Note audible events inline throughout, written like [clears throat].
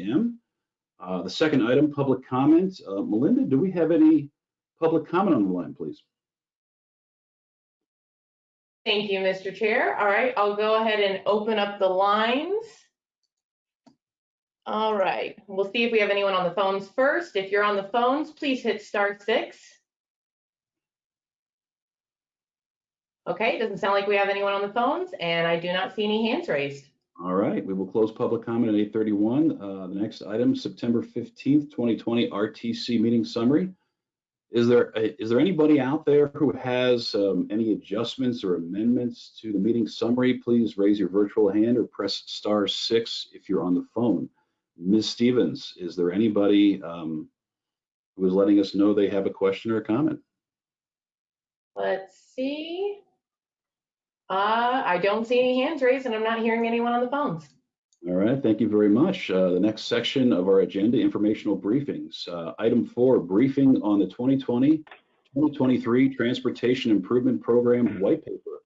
a.m. Uh, the second item, public comment. Uh, Melinda, do we have any public comment on the line, please? Thank you, Mr. Chair. All right, I'll go ahead and open up the lines. All right, we'll see if we have anyone on the phones first. If you're on the phones, please hit star six. Okay, doesn't sound like we have anyone on the phones, and I do not see any hands raised. All right, we will close public comment at 8:31. Uh, The next item, September 15th, 2020 RTC meeting summary. Is there, uh, is there anybody out there who has um, any adjustments or amendments to the meeting summary? Please raise your virtual hand or press star six if you're on the phone. Ms. Stevens, is there anybody um, who is letting us know they have a question or a comment? Let's see. Uh, I don't see any hands raised, and I'm not hearing anyone on the phones. All right, thank you very much. Uh, The next section of our agenda, informational briefings. Uh, Item four, briefing on the 2020-2023 Transportation Improvement Program White Paper.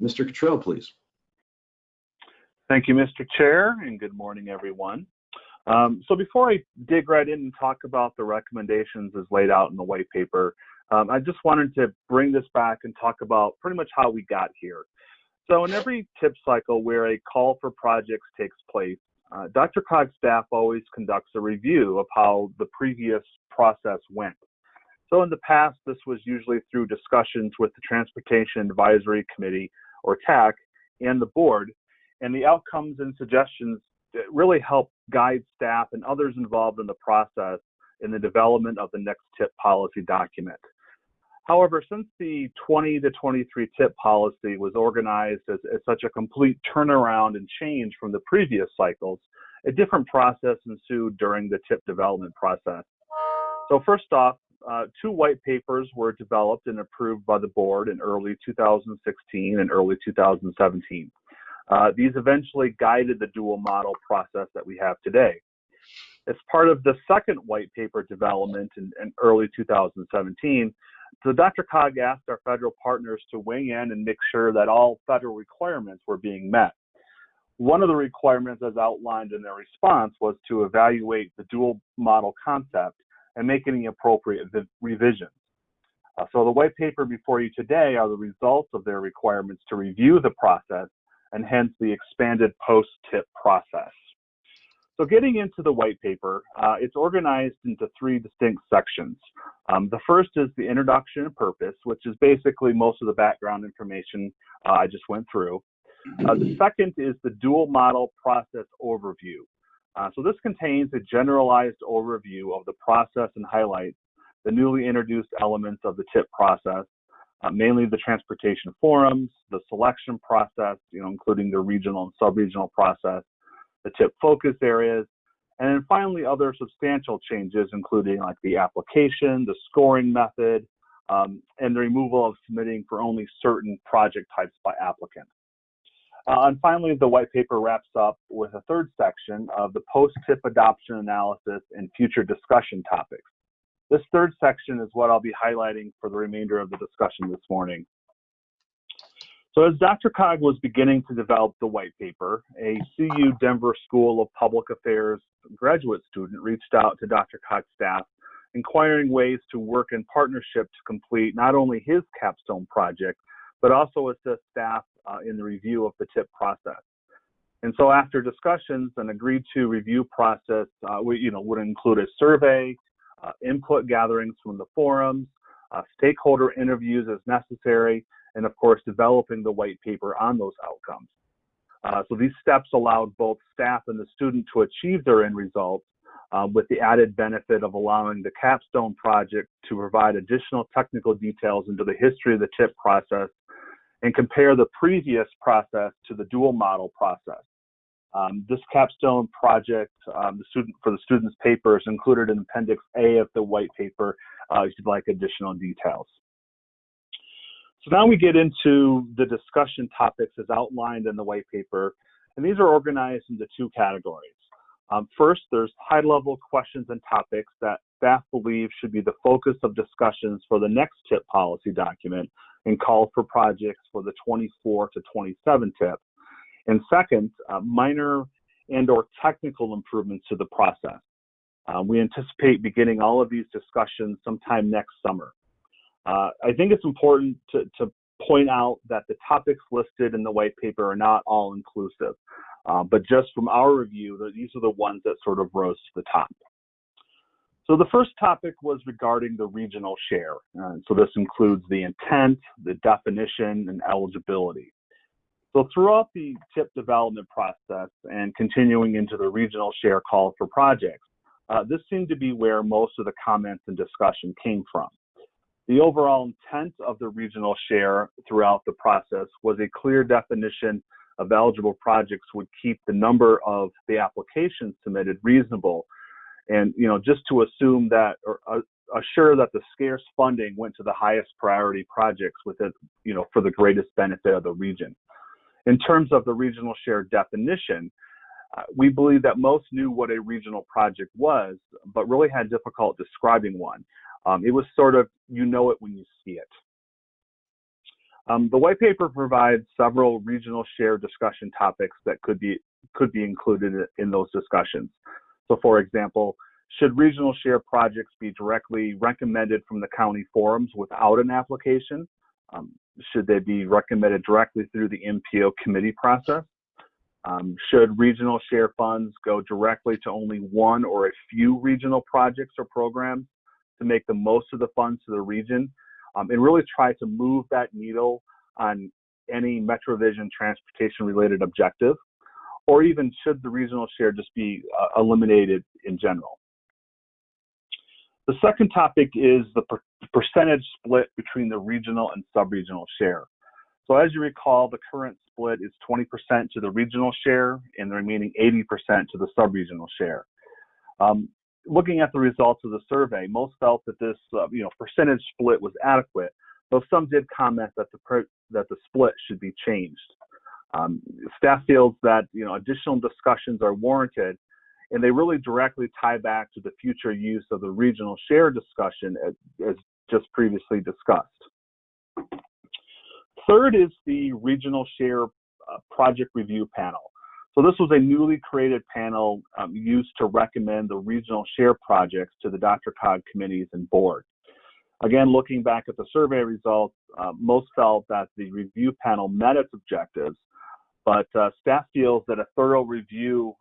Mr. Cottrell, please. Thank you, Mr. Chair, and good morning, everyone. Um, so before I dig right in and talk about the recommendations as laid out in the white paper, um, I just wanted to bring this back and talk about pretty much how we got here. So in every tip cycle where a call for projects takes place, uh, DRCOG's staff always conducts a review of how the previous process went. So in the past, this was usually through discussions with the Transportation Advisory Committee, or TAC, and the board, and the outcomes and suggestions really help guide staff and others involved in the process in the development of the next tip policy document. However, since the 20 to 23 tip policy was organized as, as, such a complete turnaround and change from the previous cycles, a different process ensued during the tip development process. So first off, uh, two white papers were developed and approved by the board in early 2016 and early 2017. Uh, these eventually guided the dual model process that we have today. As part of the second white paper development in, in early 2017, so DRCOG asked our federal partners to weigh in and make sure that all federal requirements were being met. One of the requirements as outlined in their response was to evaluate the dual model concept and make any appropriate revisions. Uh, so the white paper before you today are the results of their requirements to review the process and hence the expanded post-tip process. So getting into the white paper, uh, it's organized into three distinct sections. Um, the first is the introduction and purpose, which is basically most of the background information uh, I just went through. Uh, the second is the dual model process overview. Uh, so this contains a generalized overview of the process and highlights the newly introduced elements of the TIP process, uh, mainly the transportation forums, the selection process, you know, including the regional and sub-regional process, the tip focus areas, and then finally other substantial changes, including like the application, the scoring method, um, and the removal of submitting for only certain project types by applicants. Uh, and finally, the white paper wraps up with a third section of the post-tip adoption analysis and future discussion topics. This third section is what I'll be highlighting for the remainder of the discussion this morning. So as DRCOG was beginning to develop the white paper, a CU Denver School of Public Affairs graduate student reached out to DRCOG staff inquiring ways to work in partnership to complete not only his capstone project, but also assist staff uh, in the review of the TIP process. And so after discussions, an agreed to review process uh, we, you know, would include a survey, uh, input gatherings from the forums, uh, stakeholder interviews as necessary, and of course, developing the white paper on those outcomes. Uh, so these steps allowed both staff and the student to achieve their end results uh, with the added benefit of allowing the capstone project to provide additional technical details into the history of the TIP process and compare the previous process to the dual model process. Um, this capstone project, um, the student for the student's paper is included in Appendix A of the white paper uh, if you'd like additional details. So now we get into the discussion topics as outlined in the white paper, and these are organized into two categories. Um, first, there's high-level questions and topics that staff believe should be the focus of discussions for the next TIP policy document and call for projects for the 24 to 27 TIP. And second, uh, minor and or technical improvements to the process. Uh, we anticipate beginning all of these discussions sometime next summer. Uh, I think it's important to, to, point out that the topics listed in the white paper are not all inclusive, uh, but just from our review, these are the ones that sort of rose to the top. So the first topic was regarding the regional share. Uh, so this includes the intent, the definition, and eligibility. So throughout the TIP development process and continuing into the regional share call for projects, uh, this seemed to be where most of the comments and discussion came from. The overall intent of the regional share throughout the process was a clear definition of eligible projects would keep the number of the applications submitted reasonable. And you know just to assume that or uh, assure that the scarce funding went to the highest priority projects with it you know for the greatest benefit of the region. In terms of the regional share definition uh, we believe that most knew what a regional project was but really had difficult describing one um, it was sort of you know it when you see it um, the white paper provides several regional share discussion topics that could be could be included in those discussions so for example, should regional share projects be directly recommended from the county forums without an application? Um, should they be recommended directly through the MPO committee process? Um, should regional share funds go directly to only one or a few regional projects or programs to make the most of the funds to the region um, and really try to move that needle on any MetroVision transportation related objective? or even should the regional share just be uh, eliminated in general? The second topic is the per percentage split between the regional and sub-regional share. So as you recall, the current split is 20% to the regional share and the remaining 80% to the sub-regional share. Um, looking at the results of the survey, most felt that this uh, you know, percentage split was adequate, though some did comment that the, that the split should be changed. Um, staff feels that you know additional discussions are warranted, and they really directly tie back to the future use of the regional share discussion as, as just previously discussed. Third is the regional share uh, project review panel. So this was a newly created panel um, used to recommend the regional share projects to the DRCOG committees and board. Again, looking back at the survey results, uh, most felt that the review panel met its objectives, but uh, staff feels that a thorough review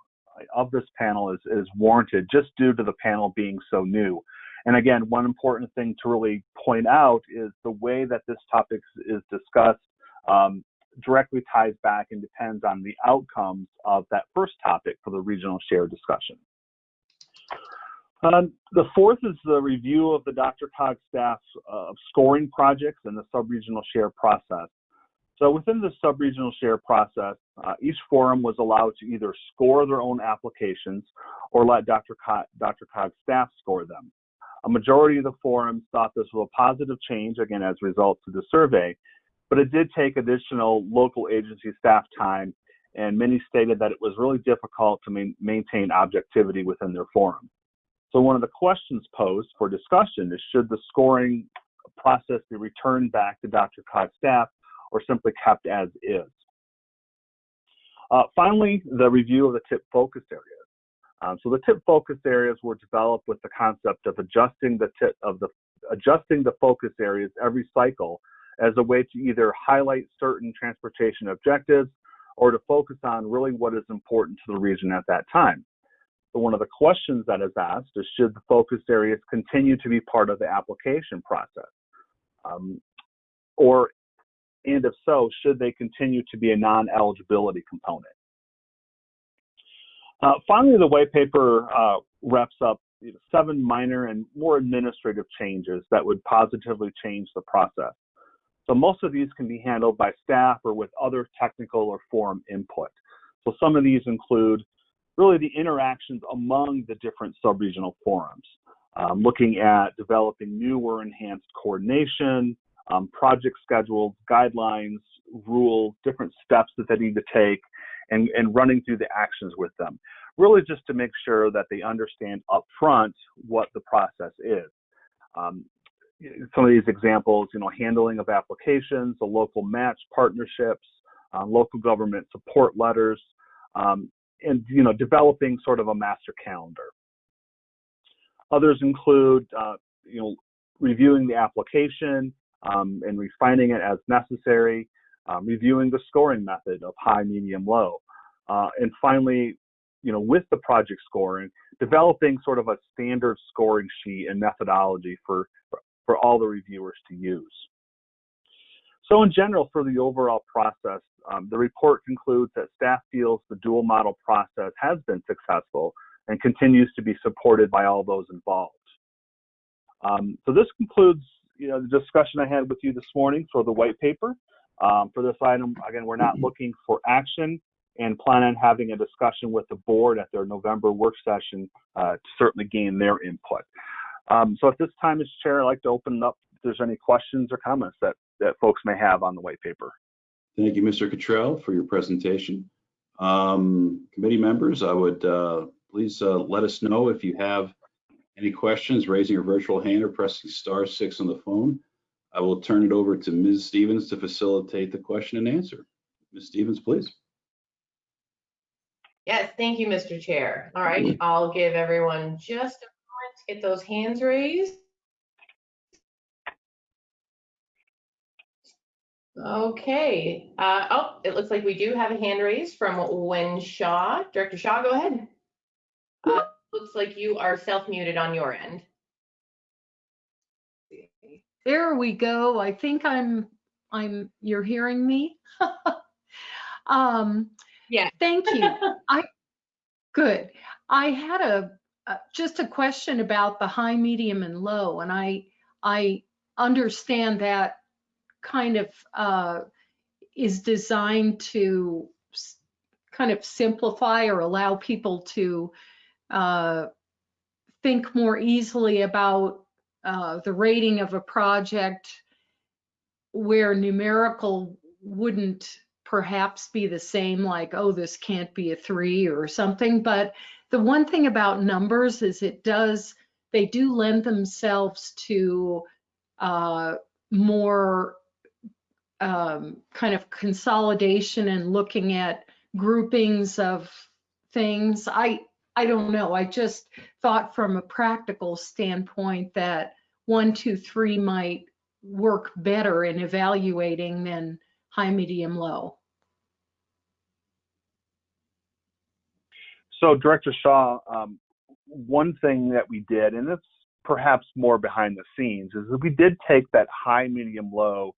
of this panel is, is warranted just due to the panel being so new. And again, one important thing to really point out is the way that this topic is discussed um, directly ties back and depends on the outcomes of that first topic for the regional share discussion. Um, the fourth is the review of the DRCOG staff's uh, scoring projects and the sub-regional share process. So within the sub-regional share process, uh, each forum was allowed to either score their own applications or let Dr. Co Dr. Cog's staff score them. A majority of the forums thought this was a positive change, again, as a result of the survey, but it did take additional local agency staff time, and many stated that it was really difficult to ma maintain objectivity within their forum. So one of the questions posed for discussion is should the scoring process be returned back to DRCOG's staff or simply kept as is. Uh, finally, the review of the tip focus areas. Um, so the tip focus areas were developed with the concept of adjusting the tip of the adjusting the focus areas every cycle as a way to either highlight certain transportation objectives or to focus on really what is important to the region at that time. So one of the questions that is asked is should the focus areas continue to be part of the application process? Um, or and if so, should they continue to be a non-eligibility component? Uh, finally, the white paper uh, wraps up you know, seven minor and more administrative changes that would positively change the process. So most of these can be handled by staff or with other technical or forum input. So some of these include really the interactions among the different sub-regional forums, um, looking at developing new or enhanced coordination, um, project schedules, guidelines, rules, different steps that they need to take, and, and running through the actions with them. Really just to make sure that they understand upfront what the process is. Um, some of these examples, you know, handling of applications, the local match partnerships, uh, local government support letters, um, and you know developing sort of a master calendar. Others include uh, you know reviewing the application um, and refining it as necessary, um, reviewing the scoring method of high, medium, low, uh, and finally, you know, with the project scoring, developing sort of a standard scoring sheet and methodology for, for all the reviewers to use. So in general, for the overall process, um, the report concludes that staff feels the dual model process has been successful and continues to be supported by all those involved. Um, so this concludes you know, the discussion I had with you this morning for the white paper. Um, for this item, again, we're not looking for action and plan on having a discussion with the board at their November work session uh, to certainly gain their input. Um, so at this time, as chair, I'd like to open it up if there's any questions or comments that, that folks may have on the white paper. Thank you, Mr. Cottrell, for your presentation. Um, committee members, I would uh, please uh, let us know if you have any questions, raising your virtual hand or pressing star six on the phone. I will turn it over to Ms. Stevens to facilitate the question and answer. Ms. Stevens, please. Yes, thank you, Mr. Chair. All right, I'll give everyone just a moment to get those hands raised. Okay, uh, oh, it looks like we do have a hand raised from Wynne Shaw. Director Shaw, go ahead. Uh, looks like you are self-muted on your end. There we go. I think I'm, I'm, you're hearing me? [laughs] Um, Yeah. thank you. [laughs] I, good. I had a, uh, just a question about the high, medium and low and I, I understand that kind of, uh, is designed to kind of simplify or allow people to, uh, think more easily about uh, the rating of a project where numerical wouldn't perhaps be the same, like, oh, this can't be a three or something. But the one thing about numbers is it does, they do lend themselves to uh, more um, kind of consolidation and looking at groupings of things. I, I don't know. I just thought from a practical standpoint that one, two, three might work better in evaluating than high, medium, low. So, Director Shaw, um, one thing that we did, and it's perhaps more behind the scenes, is that we did take that high, medium, low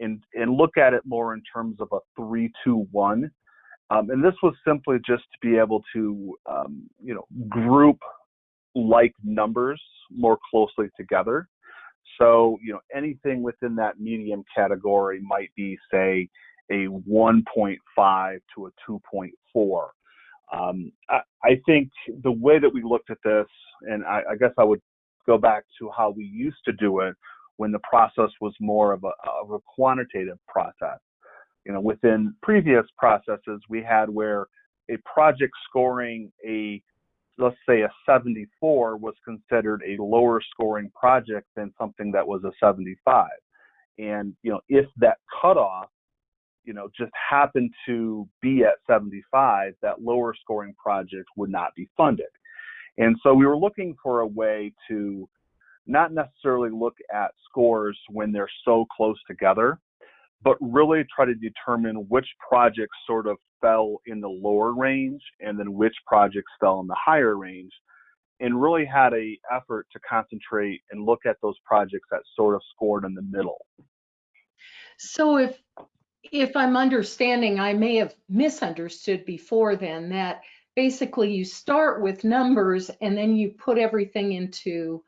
and, and look at it more in terms of a three, two, one. Um, and this was simply just to be able to, um, you know, group like numbers more closely together. So, you know, anything within that medium category might be, say, a 1.5 to a 2.4. Um, I, I think the way that we looked at this, and I, I guess I would go back to how we used to do it when the process was more of a, of a quantitative process. You know, within previous processes, we had where a project scoring a, let's say a 74 was considered a lower scoring project than something that was a 75. And, you know, if that cutoff you know, just happened to be at 75, that lower scoring project would not be funded. And so we were looking for a way to not necessarily look at scores when they're so close together, but really try to determine which projects sort of fell in the lower range and then which projects fell in the higher range and really had a effort to concentrate and look at those projects that sort of scored in the middle. So if, if I'm understanding, I may have misunderstood before then that basically you start with numbers and then you put everything into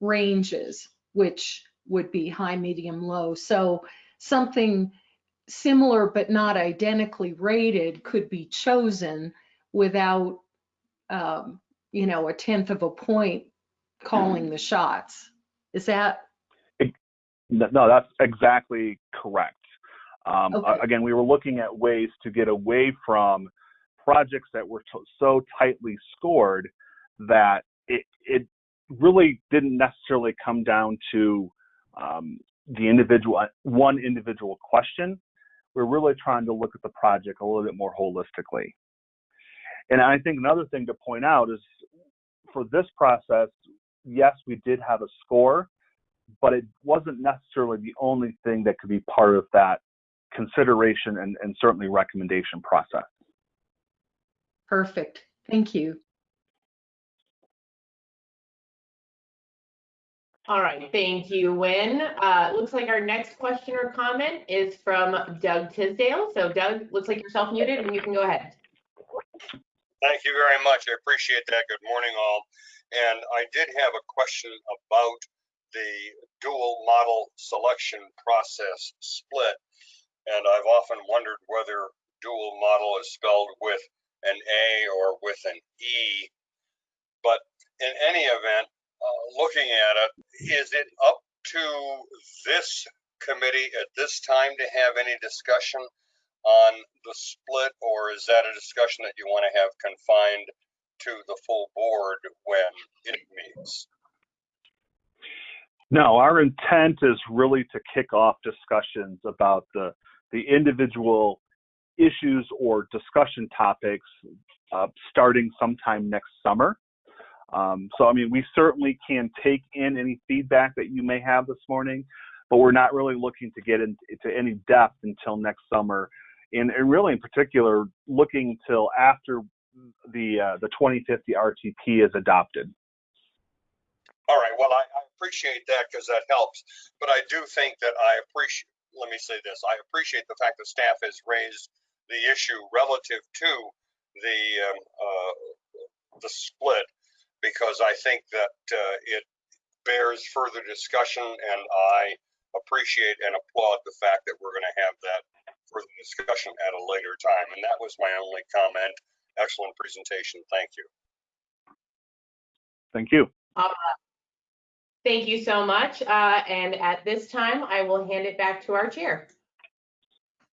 ranges, which would be high, medium, low. So something similar but not identically rated could be chosen without, um, you know, a tenth of a point calling the shots. Is that, No, no, that's exactly correct. Um, Okay. Again, we were looking at ways to get away from projects that were to- so tightly scored that it, it really didn't necessarily come down to um, the individual, one individual question. We're really trying to look at the project a little bit more holistically. And I think another thing to point out is for this process, yes, we did have a score, but it wasn't necessarily the only thing that could be part of that consideration and, and certainly recommendation process. Perfect. Thank you. All right, thank you, Wynne. Uh, looks like our next question or comment is from Doug Tisdale. So Doug, looks like you're self-muted and you can go ahead. Thank you very much. I appreciate that. Good morning, all. And I did have a question about the dual model selection process split. And I've often wondered whether dual model is spelled with an A or with an E. But in any event, uh, looking at it, is it up to this committee at this time to have any discussion on the split, or is that a discussion that you want to have confined to the full board when it meets? No, our intent is really to kick off discussions about the the individual issues or discussion topics uh, starting sometime next summer. Um, so, I mean, we certainly can take in any feedback that you may have this morning, but we're not really looking to get into, any depth until next summer. And, and, really, in particular, looking till after the uh, the 2050 RTP is adopted. All right. Well, I, I appreciate that because that helps. But I do think that I appreciate. Let me say this: I appreciate the fact that staff has raised the issue relative to the um, uh, the split because I think that uh, it bears further discussion, and I appreciate and applaud the fact that we're going to have that further discussion at a later time. And that was my only comment. Excellent presentation. Thank you. Thank you. Uh, thank you so much. Uh, and at this time, I will hand it back to our chair.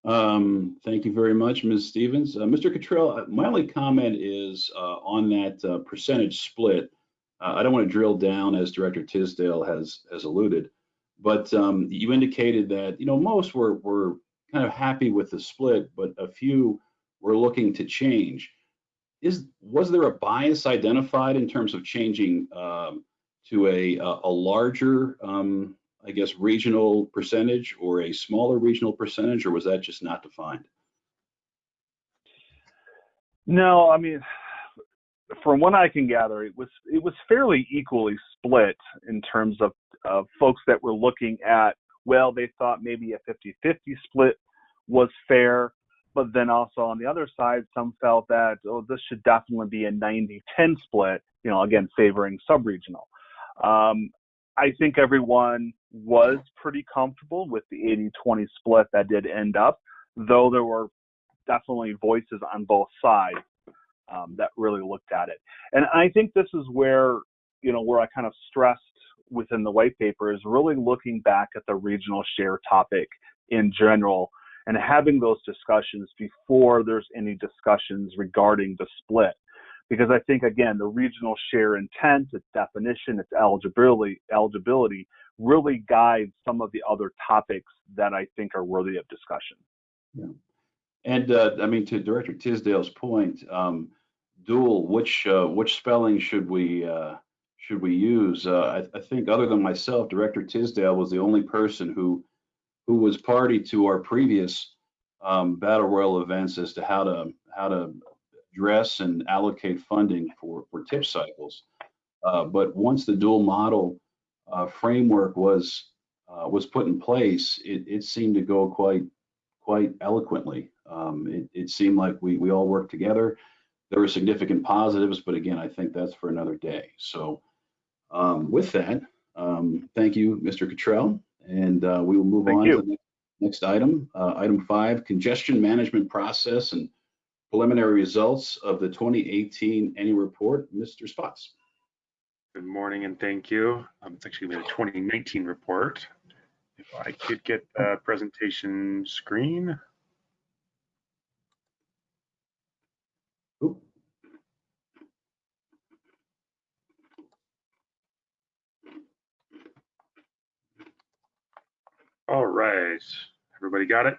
Um, thank you very much, Ms. Stevens. Uh, Mr. Cottrell, uh, my only comment is uh, on that uh, percentage split. Uh, I don't want to drill down as Director Tisdale has has alluded, but um, you indicated that you know most were were kind of happy with the split, but a few were looking to change. Is was there a bias identified in terms of changing um, to a a larger um, I guess, regional percentage or a smaller regional percentage, or was that just not defined? No, I mean, from what I can gather, it was it was fairly equally split in terms of uh, folks that were looking at. Well, they thought maybe a 50-50 split was fair, but then also on the other side, some felt that oh, this should definitely be a 90-10 split. You know, again, favoring sub-regional. Um, I think everyone was pretty comfortable with the 80 20 split that did end up, though there were definitely voices on both sides um, that really looked at it. And I think this is where, you know, where I kind of stressed within the white paper is really looking back at the regional share topic in general and having those discussions before there's any discussions regarding the split because I think again the regional share intent, its definition, its eligibility, eligibility really guides some of the other topics that I think are worthy of discussion. Yeah. And uh, I mean, to Director Tisdale's point, um, dual, which uh, which spelling should we uh, should we use? Uh, I, I, think other than myself, Director Tisdale was the only person who who was party to our previous um, battle royal events as to how to how to address and allocate funding for, for tip cycles. Uh, but once the dual model uh, framework was uh, was put in place, it, it seemed to go quite quite eloquently. Um, it, it seemed like we we all worked together. There were significant positives, but again, I think that's for another day. So um, with that, um, thank you, Mr. Cottrell, and uh, we will move thank on you. to the next, next item. Uh, item five, congestion management process and preliminary results of the 2018 annual report. Mr. Spotts. Good morning and thank you. Um, it's actually the 2019 report. If I could get the presentation screen. Oop. All right, everybody got it?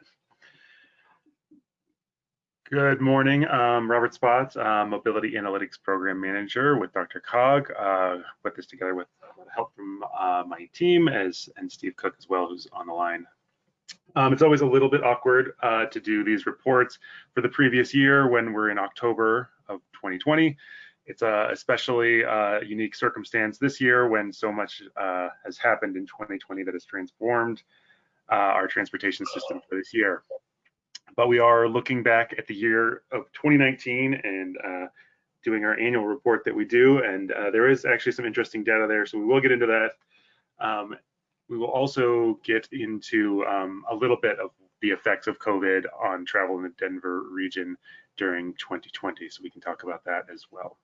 Good morning. Um, Robert Spotts, uh, Mobility Analytics Program Manager with DRCOG. Uh, put this together with help from uh, my team as and Steve Cook as well, who's on the line. Um, it's always a little bit awkward uh, to do these reports for the previous year when we're in October of 2020. It's a especially uh, unique circumstance this year when so much uh, has happened in 2020 that has transformed our transportation system for this year but we are looking back at the year of 2019 and uh, doing our annual report that we do. And uh, there is actually some interesting data there, so we will get into that. Um, we will also get into um, a little bit of the effects of COVID on travel in the Denver region during 2020, so we can talk about that as well.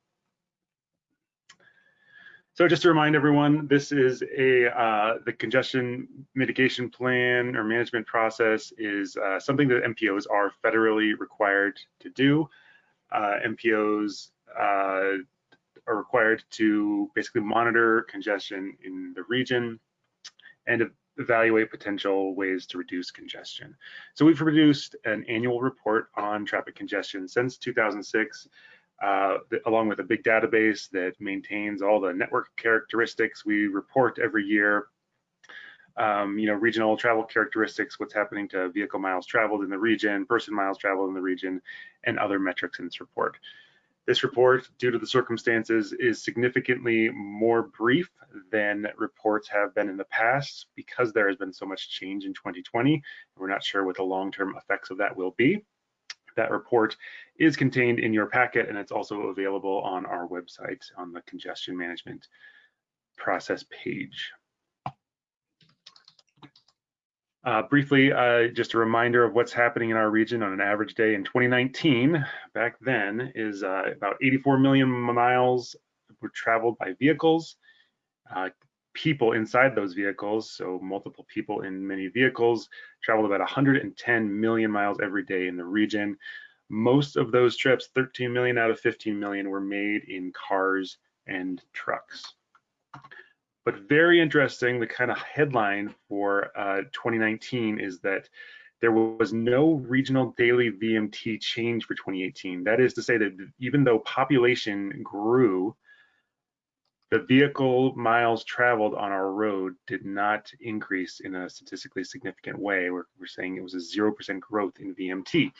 So just to remind everyone, this is a uh, the congestion mitigation plan or management process is uh, something that MPOs are federally required to do. Uh, MPOs uh, are required to basically monitor congestion in the region and evaluate potential ways to reduce congestion. So we've produced an annual report on traffic congestion since 2006 uh, along with a big database that maintains all the network characteristics we report every year. Um, you know, regional travel characteristics, what's happening to vehicle miles traveled in the region, person miles traveled in the region, and other metrics in this report. This report, due to the circumstances, is significantly more brief than reports have been in the past because there has been so much change in 2020. We're not sure what the long-term effects of that will be. That report is contained in your packet and it's also available on our website on the congestion management process page. Uh, briefly, uh, just a reminder of what's happening in our region on an average day in 2019. Back then is uh, about 84 million miles were traveled by vehicles. People inside those vehicles, so multiple people in many vehicles, traveled about 110 million miles every day in the region. Most of those trips, 13 million out of 15 million, were made in cars and trucks. But very interesting, the kind of headline for uh, 2019 is that there was no regional daily VMT change for 2018. That is to say that even though population grew, the vehicle miles traveled on our road did not increase in a statistically significant way. We're, we're saying it was a 0% growth in VMT.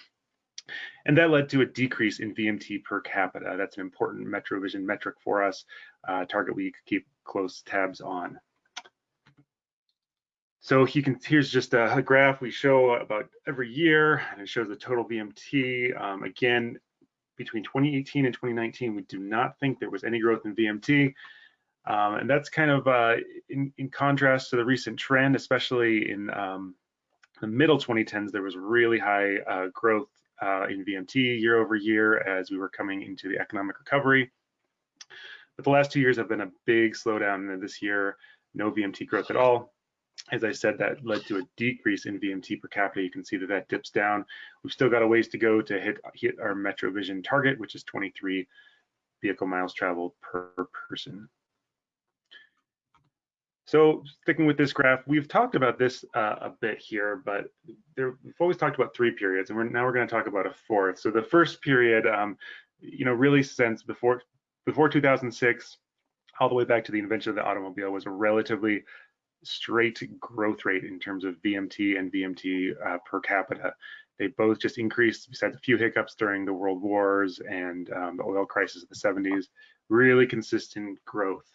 And that led to a decrease in VMT per capita. That's an important MetroVision metric for us, uh, target we keep close tabs on. So you can, here's just a, a, graph we show about every year, and it shows the total VMT. Um, again, between 2018 and 2019, we do not think there was any growth in VMT. Um, and that's kind of uh, in, in, contrast to the recent trend, especially in um, the middle 2010s, there was really high uh, growth uh, in VMT year over year as we were coming into the economic recovery. But the last two years have been a big slowdown, and this year, no VMT growth at all. As I said, that led to a decrease in VMT per capita. You can see that that dips down. We've still got a ways to go to hit, hit our MetroVision target, which is 23 vehicle miles traveled per person. So sticking with this graph, we've talked about this uh, a bit here, but there, we've always talked about three periods, and we're, now we're going to talk about a fourth. So the first period, um, you know, really since before before 2006, all the way back to the invention of the automobile, was a relatively straight growth rate in terms of VMT and VMT uh, per capita. They both just increased, besides a few hiccups during the world wars and um, the oil crisis of the 70s, really consistent growth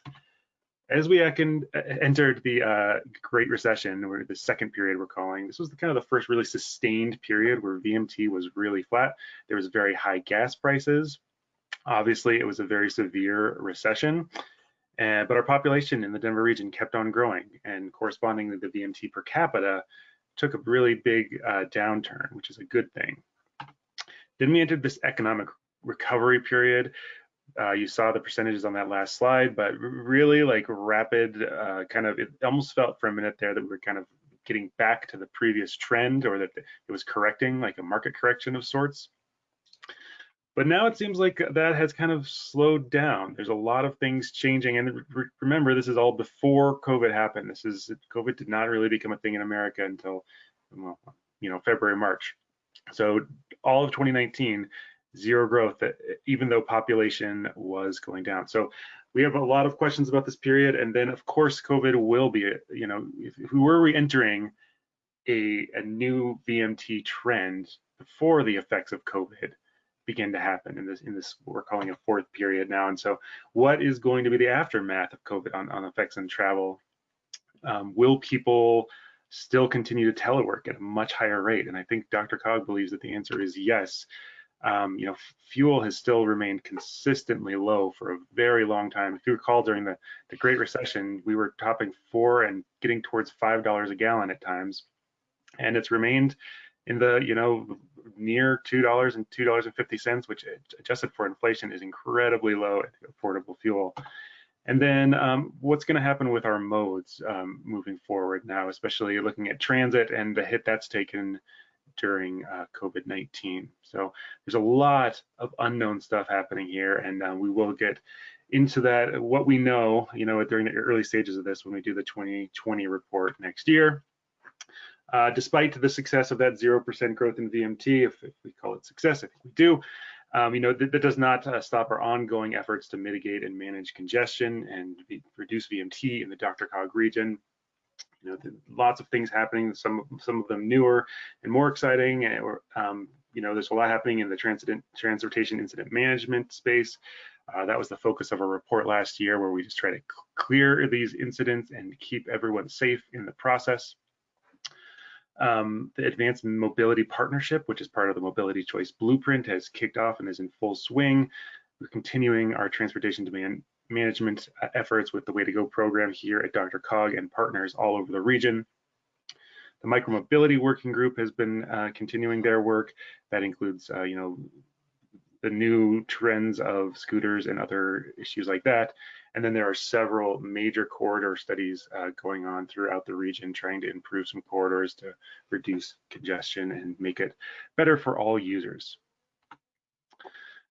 as we entered the uh, Great Recession, or the second period we're calling, this was the, kind of the first really sustained period where VMT was really flat. There was very high gas prices. Obviously, it was a very severe recession, uh, but our population in the Denver region kept on growing, and correspondingly, the VMT per capita took a really big uh, downturn, which is a good thing. Then we entered this economic recovery period uh, you saw the percentages on that last slide, but really like rapid uh, kind of, it almost felt for a minute there that we were kind of getting back to the previous trend or that it was correcting like a market correction of sorts. But now it seems like that has kind of slowed down. There's a lot of things changing. And re remember, this is all before COVID happened. This is, COVID did not really become a thing in America until, well, you know, February, March. So all of 2019, zero growth, even though population was going down. So we have a lot of questions about this period. And then of course, COVID will be, you know, if, if we were re-entering a, a new VMT trend before the effects of COVID begin to happen in this, in this, we're calling a fourth period now. And so what is going to be the aftermath of COVID on, on effects on travel? Um, will people still continue to telework at a much higher rate? And I think DRCOG believes that the answer is yes. Um, you know, fuel has still remained consistently low for a very long time. If you recall, during the, the Great Recession, we were topping four and getting towards five dollars a gallon at times, and it's remained in the you know near two dollars and two dollars and fifty cents, which adjusted for inflation is incredibly low affordable fuel. And then um, what's going to happen with our modes um, moving forward now, especially looking at transit and the hit that's taken during uh, COVID-19. So there's a lot of unknown stuff happening here, and uh, we will get into that, what we know, you know, during the early stages of this when we do the 2020 report next year. Uh, despite the success of that 0% growth in VMT, if, if, we call it success, I think we do, um, you know, th that does not uh, stop our ongoing efforts to mitigate and manage congestion and reduce VMT in the DRCOG region you know, lots of things happening. Some some of them newer and more exciting. Or um, you know, there's a lot happening in the transit transportation incident management space. Uh, that was the focus of our report last year, where we just try to clear these incidents and keep everyone safe in the process. Um, the Advanced Mobility Partnership, which is part of the Mobility Choice Blueprint, has kicked off and is in full swing. We're continuing our transportation demand management efforts with the Way to Go program here at DRCOG and partners all over the region. The micromobility working group has been uh, continuing their work. That includes, uh, you know, the new trends of scooters and other issues like that. And then there are several major corridor studies uh, going on throughout the region, trying to improve some corridors to reduce congestion and make it better for all users.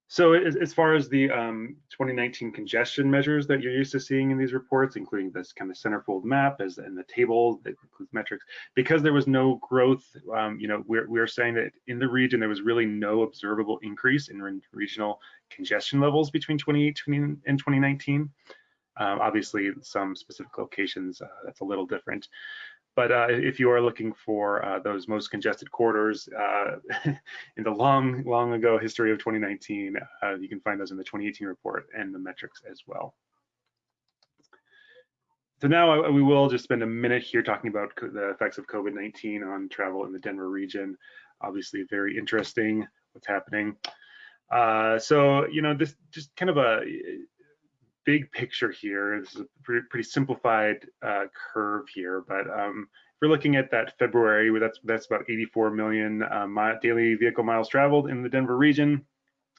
So as, far as the um, 2019 congestion measures that you're used to seeing in these reports, including this kind of centerfold map as in the table that includes metrics, because there was no growth, um, you know, we're, we're saying that in the region, there was really no observable increase in re regional congestion levels between 2018 and 2019. Um, obviously, some specific locations, uh, that's a little different. But uh, if you are looking for uh, those most congested corridors uh, [laughs] in the long, long ago history of 2019, uh, you can find those in the 2018 report and the metrics as well. So now uh, we will just spend a minute here talking about the effects of COVID-19 on travel in the Denver region. Obviously very interesting what's happening. Uh, so, you know, this just kind of a big picture here, this is a pretty, pretty simplified uh, curve here, but um, if we're looking at that February, that's that's about 84 million uh, daily vehicle miles traveled in the Denver region.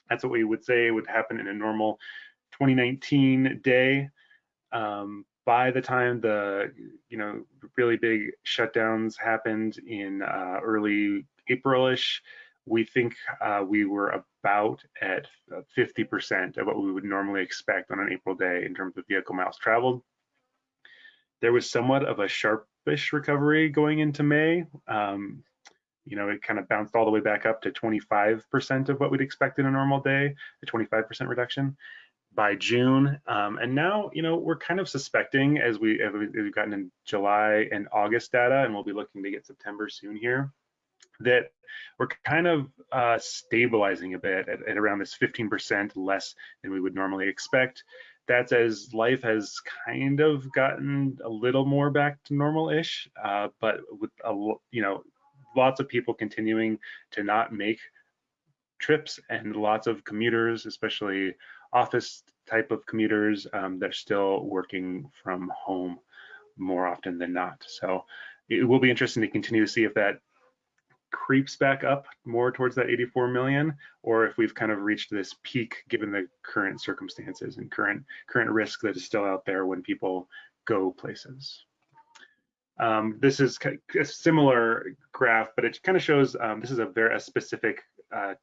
That's what we would say would happen in a normal 2019 day. Um, by the time the you know really big shutdowns happened in uh, early Aprilish, we think uh, we were about at 50% of what we would normally expect on an April day in terms of vehicle miles traveled. There was somewhat of a sharpish recovery going into May. Um, you know, it kind of bounced all the way back up to 25% of what we'd expect in a normal day, a 25% reduction by June. Um, and now, you know, we're kind of suspecting as we as we've gotten in July and August data, and we'll be looking to get September soon here, that we're kind of uh, stabilizing a bit at, at around this 15% less than we would normally expect. That's as life has kind of gotten a little more back to normal-ish, uh, but with a, you know lots of people continuing to not make trips and lots of commuters, especially office type of commuters, um, they're still working from home more often than not. So it will be interesting to continue to see if that creeps back up more towards that 84 million or if we've kind of reached this peak given the current circumstances and current current risk that is still out there when people go places. Um, this is a similar graph, but it kind of shows um, this is a very a specific uh,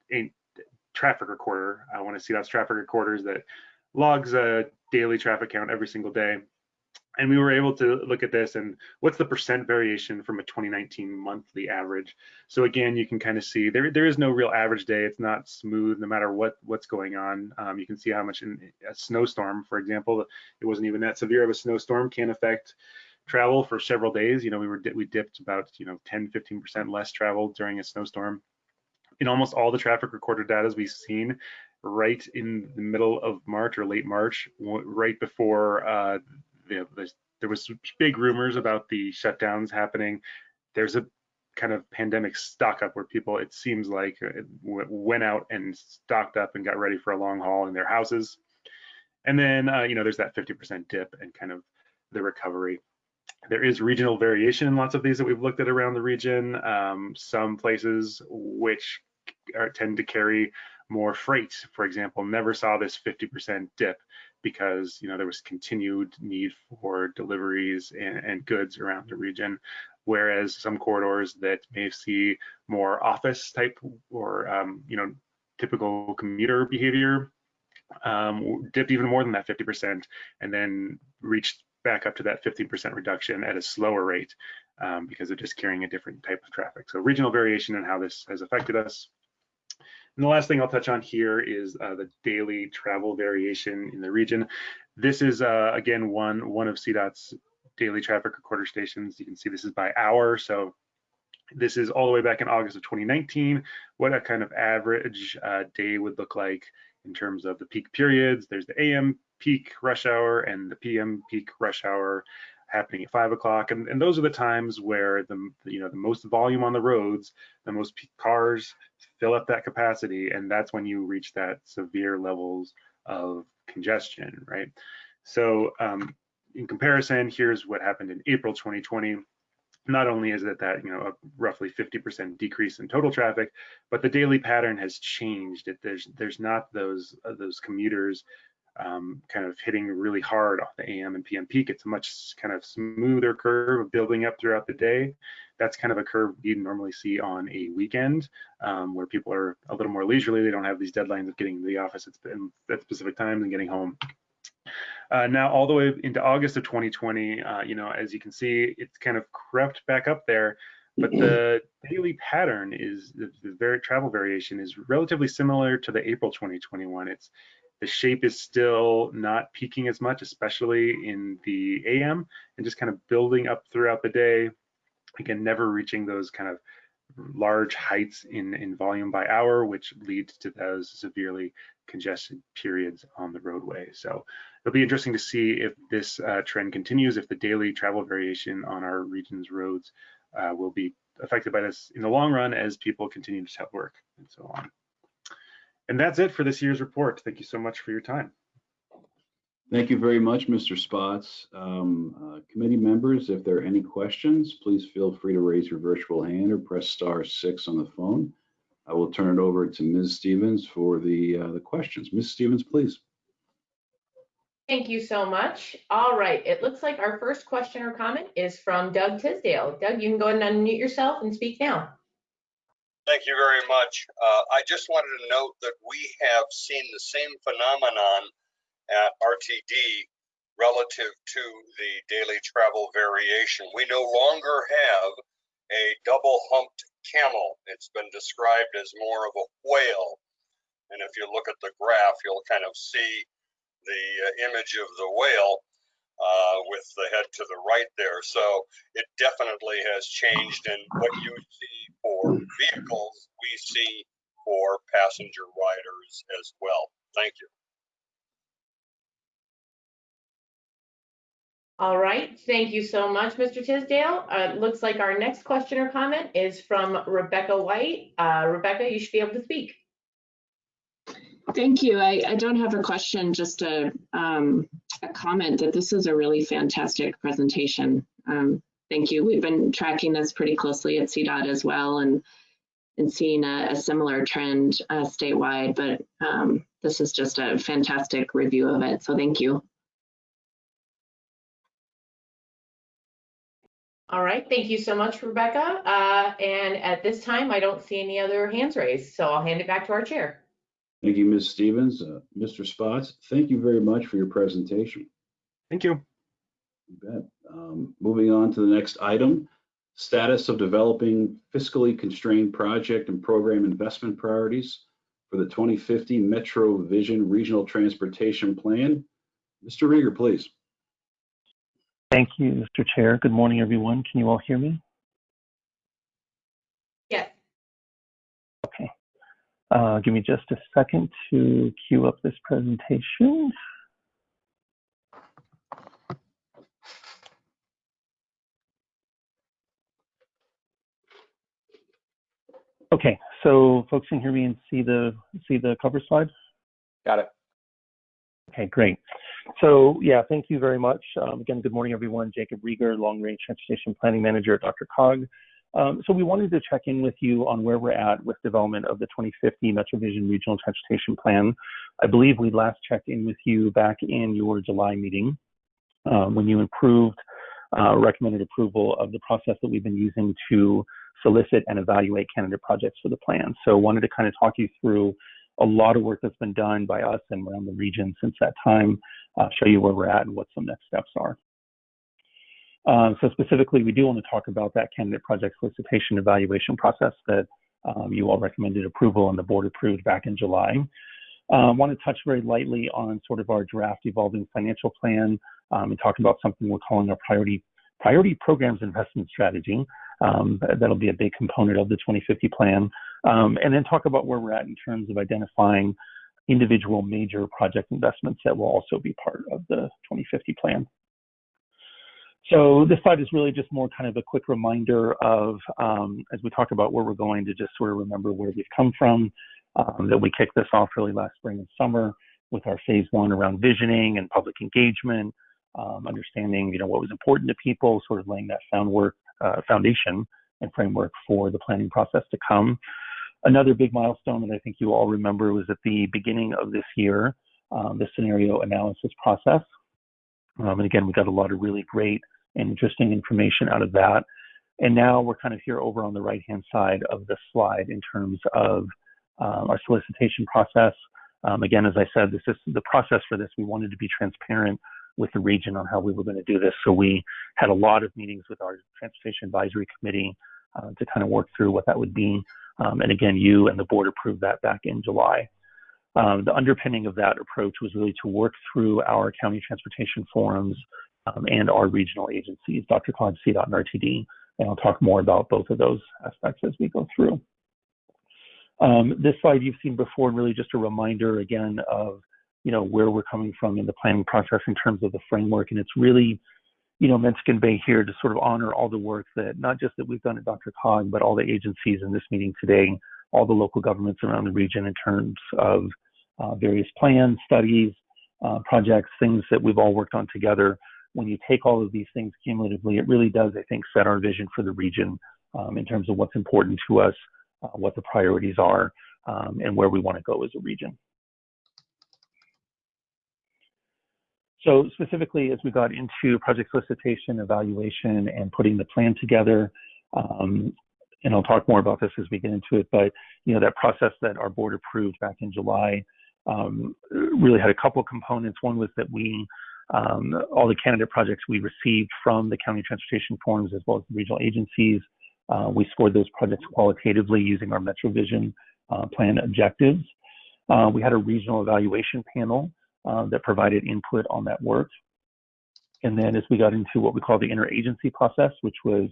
traffic recorder. I want to see those traffic recorders that logs a daily traffic count every single day. And we were able to look at this and what's the percent variation from a 2019 monthly average. So again, you can kind of see there there is no real average day. It's not smooth no matter what what's going on. Um, you can see how much in a snowstorm, for example, it wasn't even that severe of a snowstorm can affect travel for several days. You know, we were we dipped about you know 10 15% less travel during a snowstorm. In almost all the traffic recorded data we've seen, right in the middle of March or late March, right before uh, you know, there was big rumors about the shutdowns happening. There's a kind of pandemic stock up where people, it seems like, uh, went out and stocked up and got ready for a long haul in their houses. And then, uh, you know, there's that 50% dip and kind of the recovery. There is regional variation in lots of these that we've looked at around the region. Um, some places which are, tend to carry more freight, for example, never saw this 50% dip because you know there was continued need for deliveries and, and goods around the region whereas some corridors that may see more office type or um, you know typical commuter behavior um, dipped even more than that 50% and then reached back up to that 15% reduction at a slower rate um, because of just carrying a different type of traffic. So regional variation and how this has affected us. And the last thing I'll touch on here is uh, the daily travel variation in the region. This is, uh, again, one, one of CDOT's daily traffic recorder stations. You can see this is by hour. So this is all the way back in August of 2019, what a kind of average uh, day would look like in terms of the peak periods. There's the AM peak rush hour and the PM peak rush hour happening at five o'clock. And, and those are the times where the, you know, the most volume on the roads, the most cars fill up that capacity. And that's when you reach that severe levels of congestion, right? So um, in comparison, here's what happened in April 2020. Not only is it that, you know, a roughly 50% decrease in total traffic, but the daily pattern has changed. It, there's there's not those uh, those commuters um, kind of hitting really hard off the AM and PM peak. It's a much kind of smoother curve of building up throughout the day. That's kind of a curve you normally see on a weekend um, where people are a little more leisurely. They don't have these deadlines of getting to the office at, at specific times and getting home. Uh, now, all the way into August of 2020, uh, you know, as you can see, it's kind of crept back up there, but the [clears throat] daily pattern is the, the very travel variation is relatively similar to the April 2021. It's the shape is still not peaking as much, especially in the AM, and just kind of building up throughout the day. Again, never reaching those kind of large heights in, in volume by hour, which leads to those severely congested periods on the roadway. So it'll be interesting to see if this uh, trend continues, if the daily travel variation on our region's roads uh, will be affected by this in the long run as people continue to work and so on. And that's it for this year's report. Thank you so much for your time. Thank you very much, Mr. Spotts. Um, uh, committee members, if there are any questions, please feel free to raise your virtual hand or press star six on the phone. I will turn it over to Ms. Stevens for the, uh, the questions. Ms. Stevens, please. Thank you so much. All right, it looks like our first question or comment is from Doug Tisdale. Doug, you can go ahead and unmute yourself and speak now. Thank you very much. Uh, I just wanted to note that we have seen the same phenomenon at RTD relative to the daily travel variation. We no longer have a double humped camel. It's been described as more of a whale. And if you look at the graph, you'll kind of see the uh, image of the whale uh, with the head to the right there. So it definitely has changed. And what you see for vehicles, we see for passenger riders as well. Thank you. All right, thank you so much, Mr. Tisdale. Uh, looks like our next question or comment is from Rebecca White. Uh, Rebecca, you should be able to speak. Thank you. I, I don't have a question, just a, um, a comment that this is a really fantastic presentation. Um, thank you. We've been tracking this pretty closely at CDOT as well and, and seeing a, a similar trend uh, statewide, but um, this is just a fantastic review of it. So thank you. All right, thank you so much, Rebecca. Uh, and at this time, I don't see any other hands raised, so I'll hand it back to our chair. Thank you, Ms. Stevens. Uh, Mr. Spotts, thank you very much for your presentation. Thank you. You bet. Um, Moving on to the next item, status of developing fiscally constrained project and program investment priorities for the 2050 Metro Vision Regional Transportation Plan. Mr. Rieger, please. Thank you, Mr. Chair. Good morning, everyone. Can you all hear me? Yes. Okay. Uh, give me just a second to queue up this presentation. Okay, so folks can hear me and see the see the cover slide. Got it. Okay, great. So yeah, thank you very much. Um, again, good morning, everyone. Jacob Rieger, Long Range Transportation Planning Manager at DRCOG. Um, so we wanted to check in with you on where we're at with development of the 2050 MetroVision Regional Transportation Plan. I believe we last checked in with you back in your July meeting um, when you improved, uh, recommended approval of the process that we've been using to solicit and evaluate candidate projects for the plan. So wanted to kind of talk you through a lot of work that's been done by us and around the region since that time, uh, show you where we're at and what some next steps are. Um, so specifically, we do want to talk about that candidate project solicitation evaluation process that um, you all recommended approval and the board approved back in July. I um, want to touch very lightly on sort of our draft evolving financial plan um, and talk about something we're calling our priority priority programs investment strategy. Um, that'll be a big component of the 2050 plan. Um, and then talk about where we're at in terms of identifying individual major project investments that will also be part of the 2050 plan. So this slide is really just more kind of a quick reminder of, um, as we talk about where we're going, to just sort of remember where we've come from, um, that we kicked this off really last spring and summer with our phase one around visioning and public engagement, um, understanding, you know, what was important to people, sort of laying that foundwork, uh, foundation and framework for the planning process to come. Another big milestone that I think you all remember was at the beginning of this year, um, the scenario analysis process. Um, and again, we got a lot of really great and interesting information out of that. And now we're kind of here over on the right-hand side of the slide in terms of um, our solicitation process. Um, again, as I said, this is the process for this. We wanted to be transparent with the region on how we were going to do this. So we had a lot of meetings with our Transportation Advisory Committee uh, to kind of work through what that would be. Um, and again, you and the board approved that back in July. Um, the underpinning of that approach was really to work through our county transportation forums um, and our regional agencies, DRCOG, CDOT, and RTD. And I'll talk more about both of those aspects as we go through. Um, this slide you've seen before, and really just a reminder again of you know where we're coming from in the planning process in terms of the framework, and it's really you know meant to convey here to sort of honor all the work that not just that we've done at DRCOG, but all the agencies in this meeting today, all the local governments around the region in terms of uh, various plans, studies, uh, projects, things that we've all worked on together when you take all of these things cumulatively, it really does, I think, set our vision for the region um, in terms of what's important to us, uh, what the priorities are, um, and where we want to go as a region. So specifically, as we got into project solicitation, evaluation, and putting the plan together, um, and I'll talk more about this as we get into it, but you know that process that our board approved back in July um, really had a couple components. One was that we um, all the candidate projects we received from the county transportation forums as well as the regional agencies. Uh, we scored those projects qualitatively using our MetroVision uh, plan objectives. Uh, we had a regional evaluation panel uh, that provided input on that work. And then as we got into what we call the interagency process, which was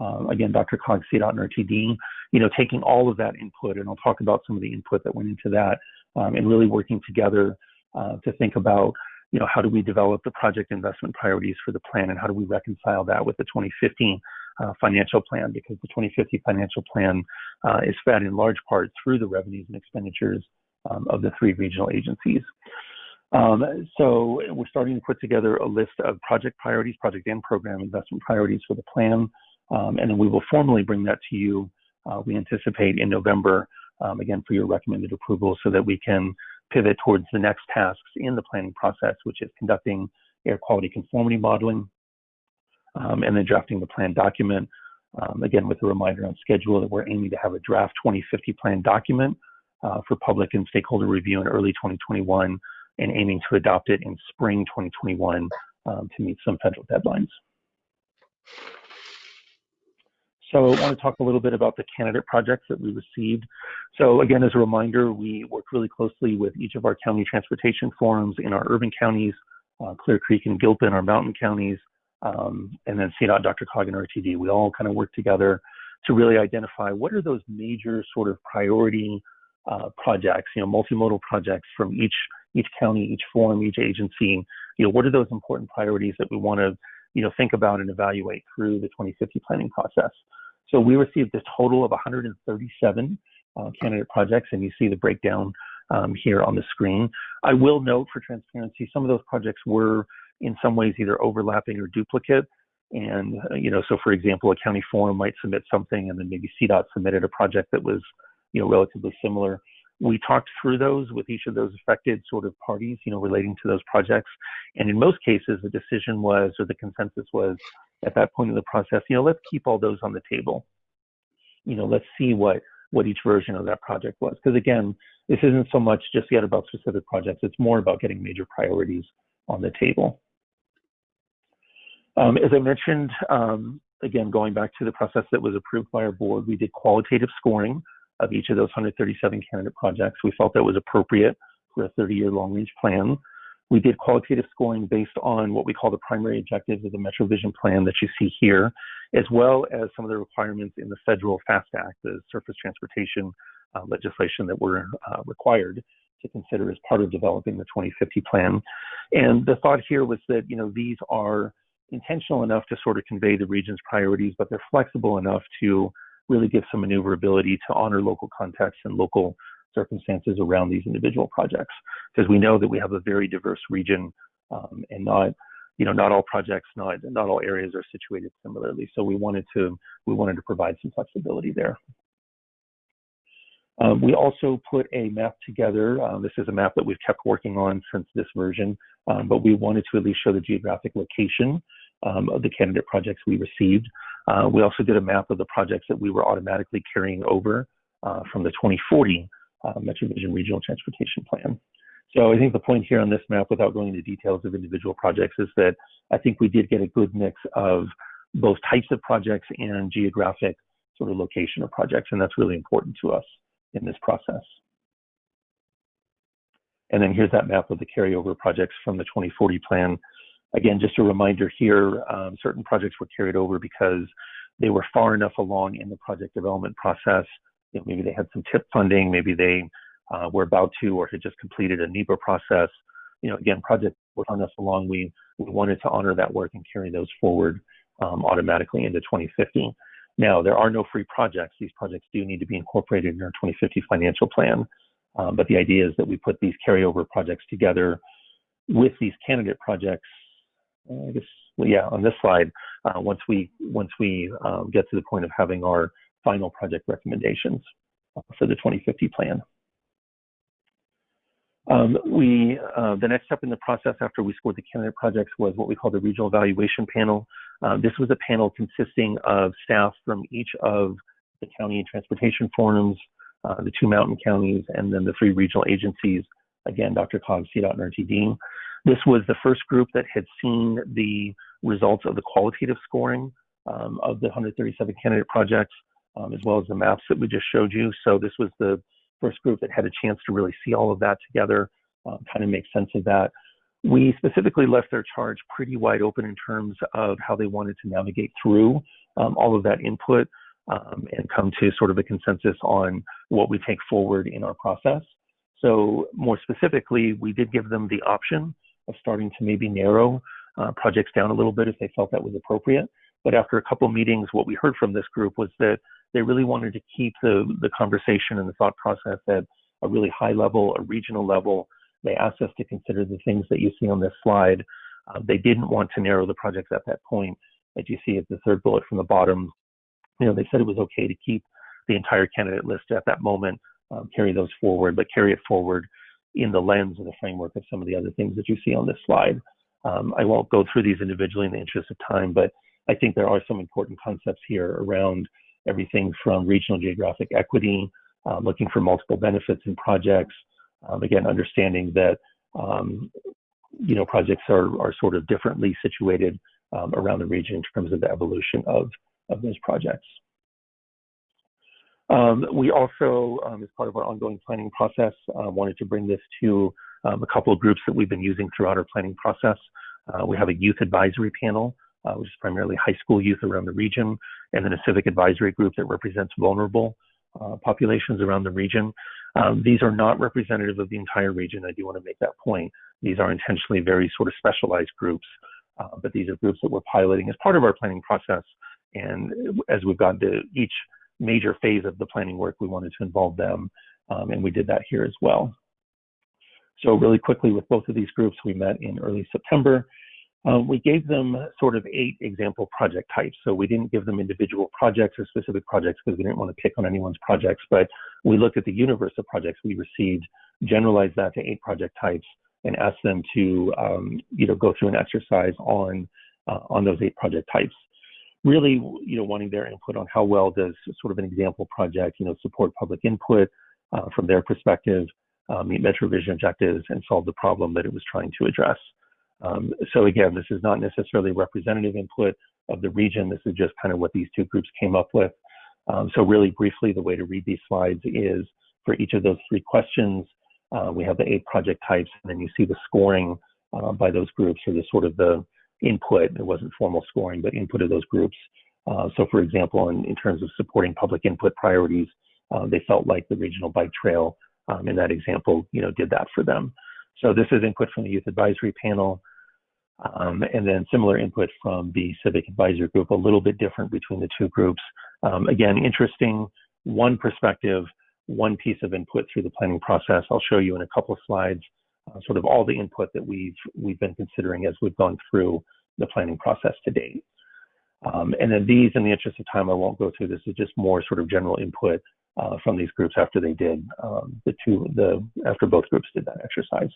uh, again, DRCOG, CDOT, and RTD, you know, taking all of that input, and I'll talk about some of the input that went into that, um, and really working together uh, to think about you know, how do we develop the project investment priorities for the plan and how do we reconcile that with the 2015 uh, financial plan? Because the 2050 financial plan uh, is fed in large part through the revenues and expenditures um, of the three regional agencies. Um, so we're starting to put together a list of project priorities, project and program investment priorities for the plan. Um, and then we will formally bring that to you, uh, we anticipate in November, um, again, for your recommended approval so that we can pivot towards the next tasks in the planning process, which is conducting air quality conformity modeling um, and then drafting the plan document. Um, again, with a reminder on schedule that we're aiming to have a draft 2050 plan document uh, for public and stakeholder review in early 2021 and aiming to adopt it in spring 2021 um, to meet some federal deadlines. So I want to talk a little bit about the candidate projects that we received. So again, as a reminder, we work really closely with each of our county transportation forums in our urban counties, uh, Clear Creek and Gilpin, our mountain counties, um, and then CDOT, DRCOG, and RTD. We all kind of work together to really identify what are those major sort of priority uh, projects, you know, multimodal projects from each each county, each forum, each agency. You know, what are those important priorities that we want to, you know, think about and evaluate through the 2050 planning process? So we received a total of 137 uh, candidate projects, and you see the breakdown um, here on the screen. I will note for transparency, some of those projects were in some ways either overlapping or duplicate. And, uh, you know, so for example, a county forum might submit something and then maybe CDOT submitted a project that was, you know, relatively similar. We talked through those with each of those affected sort of parties, you know, relating to those projects. And in most cases, the decision was, or the consensus was at that point in the process, you know, let's keep all those on the table. You know, let's see what, what each version of that project was. Because again, this isn't so much just yet about specific projects, it's more about getting major priorities on the table. Um, as I mentioned, um, again, going back to the process that was approved by our board, we did qualitative scoring of each of those 137 candidate projects. We felt that was appropriate for a 30-year long-range plan. We did qualitative scoring based on what we call the primary objectives of the Metro Vision Plan that you see here, as well as some of the requirements in the federal FAST Act, the surface transportation uh, legislation that were uh, required to consider as part of developing the 2050 plan. And the thought here was that, you know, these are intentional enough to sort of convey the region's priorities, but they're flexible enough to really give some maneuverability to honor local context and local circumstances around these individual projects. Because we know that we have a very diverse region um, and not, you know, not all projects, not not all areas are situated similarly. So we wanted to we wanted to provide some flexibility there. Um, we also put a map together. Uh, this is a map that we've kept working on since this version, um, but we wanted to at least show the geographic location um, of the candidate projects we received. Uh, we also did a map of the projects that we were automatically carrying over uh, from the 2040 uh, MetroVision Regional Transportation Plan. So I think the point here on this map, without going into details of individual projects, is that I think we did get a good mix of both types of projects and geographic sort of location of projects, and that's really important to us in this process. And then here's that map of the carryover projects from the 2040 plan. Again, just a reminder here, um, certain projects were carried over because they were far enough along in the project development process. You know, maybe they had some TIP funding, maybe they uh, were about to or had just completed a NEPA process. You know, again, projects were far enough along. We, we wanted to honor that work and carry those forward um, automatically into 2050. Now, there are no free projects. These projects do need to be incorporated in our 2050 financial plan. Um, but the idea is that we put these carryover projects together with these candidate projects. I guess, yeah, on this slide, uh, once we once we um, get to the point of having our final project recommendations for the 2050 plan. Um, we, uh, the next step in the process after we scored the candidate projects was what we call the regional evaluation panel. Uh, this was a panel consisting of staff from each of the county and transportation forums, uh, the two mountain counties, and then the three regional agencies. Again, DRCOG, CDOT, and RTD. This was the first group that had seen the results of the qualitative scoring um, of the 137 candidate projects, um, as well as the maps that we just showed you. So this was the first group that had a chance to really see all of that together, um, kind of make sense of that. We specifically left their charge pretty wide open in terms of how they wanted to navigate through um, all of that input um, and come to sort of a consensus on what we take forward in our process. So more specifically, we did give them the option of starting to maybe narrow uh, projects down a little bit if they felt that was appropriate. But after a couple meetings, what we heard from this group was that they really wanted to keep the, the conversation and the thought process at a really high level, a regional level. They asked us to consider the things that you see on this slide. Uh, they didn't want to narrow the projects at that point. As you see at the third bullet from the bottom, you know, they said it was okay to keep the entire candidate list at that moment, um, carry those forward, but carry it forward in the lens of the framework of some of the other things that you see on this slide. Um, I won't go through these individually in the interest of time, but I think there are some important concepts here around everything from regional geographic equity, um, looking for multiple benefits in projects. Um, again, understanding that um, you know, projects are, are sort of differently situated um, around the region in terms of the evolution of, of those projects. Um, we also, um, as part of our ongoing planning process, uh, wanted to bring this to um, a couple of groups that we've been using throughout our planning process. Uh, we have a youth advisory panel, uh, which is primarily high school youth around the region, and then a civic advisory group that represents vulnerable uh, populations around the region. Um, these are not representative of the entire region. I do want to make that point. These are intentionally very sort of specialized groups, uh, but these are groups that we're piloting as part of our planning process. And as we've gone to each major phase of the planning work, we wanted to involve them, um, and we did that here as well. So really quickly with both of these groups, we met in early September. Um, we gave them sort of eight example project types. So we didn't give them individual projects or specific projects because we didn't want to pick on anyone's projects, but we looked at the universe of projects we received, generalized that to eight project types, and asked them to, um, you know, go through an exercise on uh, on those eight project types really, you know, wanting their input on how well does sort of an example project, you know, support public input uh, from their perspective, uh, meet Metro Vision objectives, and solve the problem that it was trying to address. Um, so again, this is not necessarily representative input of the region. This is just kind of what these two groups came up with. Um, so really briefly, the way to read these slides is for each of those three questions, uh, we have the eight project types, and then you see the scoring uh, by those groups, or the sort of the input. It wasn't formal scoring, but input of those groups. Uh, so, for example, in, in, terms of supporting public input priorities, uh, they felt like the regional bike trail um, in that example, you know, did that for them. So this is input from the youth advisory panel, um, and then similar input from the civic advisory group. A little bit different between the two groups. Um, again, interesting. One perspective, one piece of input through the planning process. I'll show you in a couple of slides sort of all the input that we've we've been considering as we've gone through the planning process to date. Um, and then these, in the interest of time, I won't go through. This is just more sort of general input uh, from these groups after they did um, the two the after both groups did that exercise.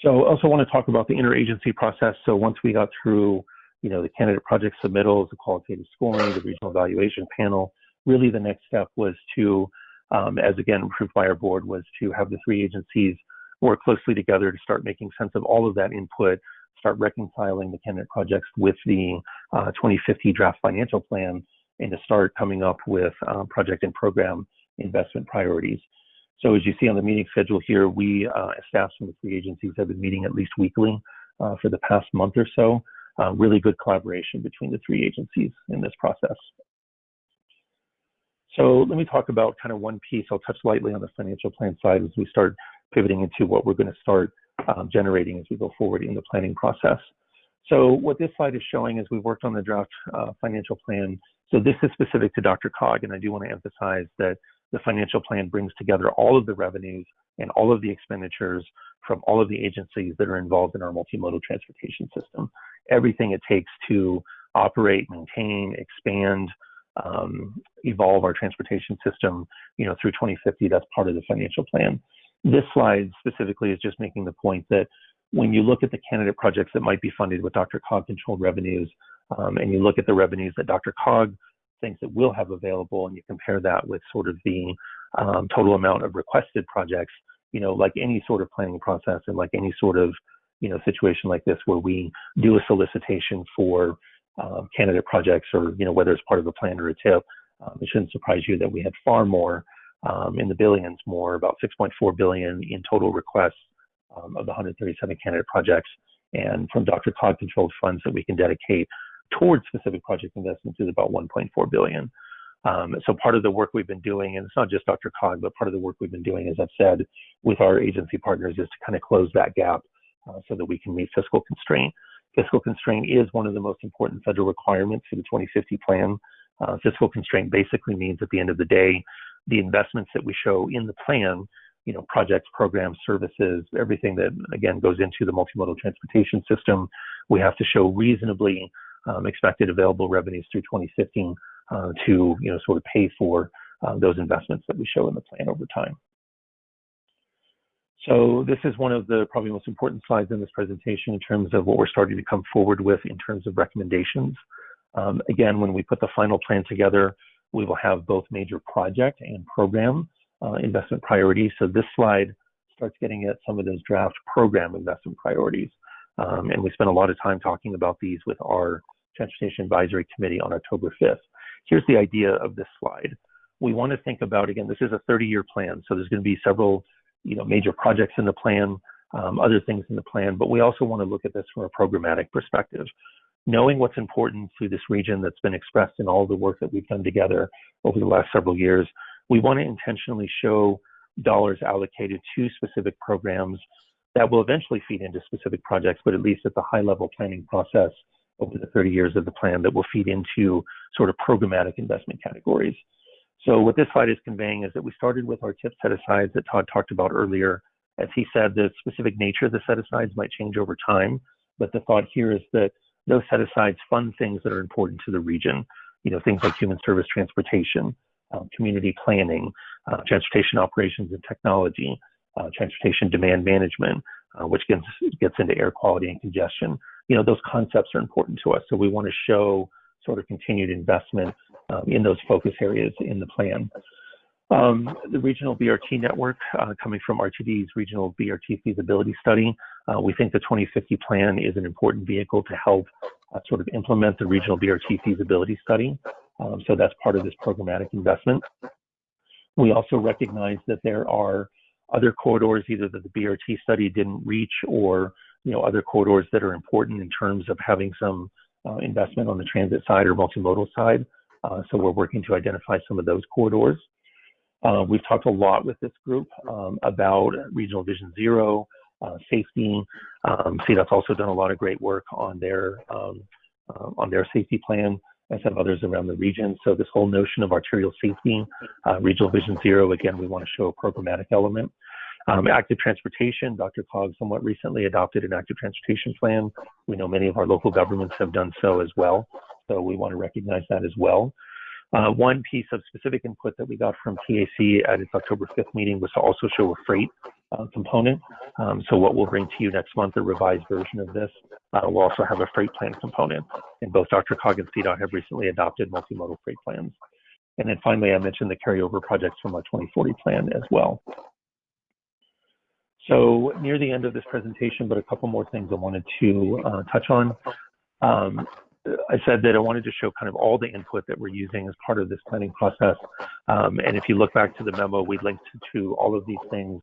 So I also want to talk about the interagency process. So once we got through, you know, the candidate project submittals, the qualitative scoring, the regional evaluation panel, really the next step was to um, as again approved by our board, was to have the three agencies work closely together to start making sense of all of that input, start reconciling the candidate projects with the uh, 2050 draft financial plan, and to start coming up with um, project and program investment priorities. So as you see on the meeting schedule here, we uh, staff from the three agencies have been meeting at least weekly uh, for the past month or so. Uh, really good collaboration between the three agencies in this process. So let me talk about kind of one piece. I'll touch lightly on the financial plan side as we start pivoting into what we're going to start um, generating as we go forward in the planning process. So what this slide is showing is we've worked on the draft uh, financial plan. So this is specific to DRCOG, and I do want to emphasize that the financial plan brings together all of the revenues and all of the expenditures from all of the agencies that are involved in our multimodal transportation system. Everything it takes to operate, maintain, expand, um, evolve our transportation system, you know, through 2050. That's part of the financial plan. This slide specifically is just making the point that when you look at the candidate projects that might be funded with DRCOG controlled revenues, um, and you look at the revenues that DRCOG thinks it will have available, and you compare that with sort of the um, total amount of requested projects, you know, like any sort of planning process and like any sort of, you know, situation like this where we do a solicitation for um, candidate projects or, you know, whether it's part of a plan or a TIP, um, it shouldn't surprise you that we had far more um, in the billions more, about 6.4 billion in total requests um, of the 137 candidate projects. And from DRCOG controlled funds that we can dedicate towards specific project investments is about 1.4 billion. Um, so part of the work we've been doing, and it's not just DRCOG, but part of the work we've been doing, as I've said, with our agency partners is to kind of close that gap uh, so that we can meet fiscal constraint fiscal constraint is one of the most important federal requirements for the 2050 plan. Uh, fiscal constraint basically means at the end of the day, the investments that we show in the plan, you know, projects, programs, services, everything that again goes into the multimodal transportation system, we have to show reasonably um, expected available revenues through 2015 uh, to, you know, sort of pay for uh, those investments that we show in the plan over time. So this is one of the probably most important slides in this presentation in terms of what we're starting to come forward with in terms of recommendations. Um, again, when we put the final plan together, we will have both major project and program uh, investment priorities. So this slide starts getting at some of those draft program investment priorities. Um, and we spent a lot of time talking about these with our Transportation Advisory Committee on October 5th. Here's the idea of this slide. We want to think about, again, this is a 30-year plan, so there's going to be several you know, major projects in the plan, um, other things in the plan, but we also want to look at this from a programmatic perspective. Knowing what's important to this region that's been expressed in all the work that we've done together over the last several years, we want to intentionally show dollars allocated to specific programs that will eventually feed into specific projects, but at least at the high level planning process over the 30 years of the plan that will feed into sort of programmatic investment categories. So what this slide is conveying is that we started with our tip set asides that Todd talked about earlier. As he said, the specific nature of the set asides might change over time, but the thought here is that those set asides fund things that are important to the region. You know, things like human service transportation, uh, community planning, uh, transportation operations and technology, uh, transportation demand management, uh, which gets gets into air quality and congestion. You know, those concepts are important to us, so we want to show sort of continued investment um, in those focus areas in the plan. Um, the regional BRT network uh, coming from RTD's regional BRT feasibility study. Uh, we think the 2050 plan is an important vehicle to help uh, sort of implement the regional BRT feasibility study. Um, so that's part of this programmatic investment. We also recognize that there are other corridors, either that the BRT study didn't reach or you know other corridors that are important in terms of having some uh, investment on the transit side or multimodal side. Uh, so we're working to identify some of those corridors. Uh, we've talked a lot with this group um, about Regional Vision Zero, uh, safety. Um, CDOT's also done a lot of great work on their um, on their safety plan, as have others around the region. So this whole notion of arterial safety, uh, Regional Vision Zero, again, we want to show a programmatic element. Um, active transportation, DRCOG somewhat recently adopted an active transportation plan. We know many of our local governments have done so as well. So we want to recognize that as well. Uh, one piece of specific input that we got from TAC at its October 5th meeting was to also show a freight uh, component. Um, so what we'll bring to you next month, a revised version of this, uh, will also have a freight plan component. And both DRCOG and CDOT have recently adopted multimodal freight plans. And then finally, I mentioned the carryover projects from our 2040 plan as well. So near the end of this presentation, but a couple more things I wanted to uh, touch on. Um, I said that I wanted to show kind of all the input that we're using as part of this planning process. Um, and if you look back to the memo, we linked to all of these things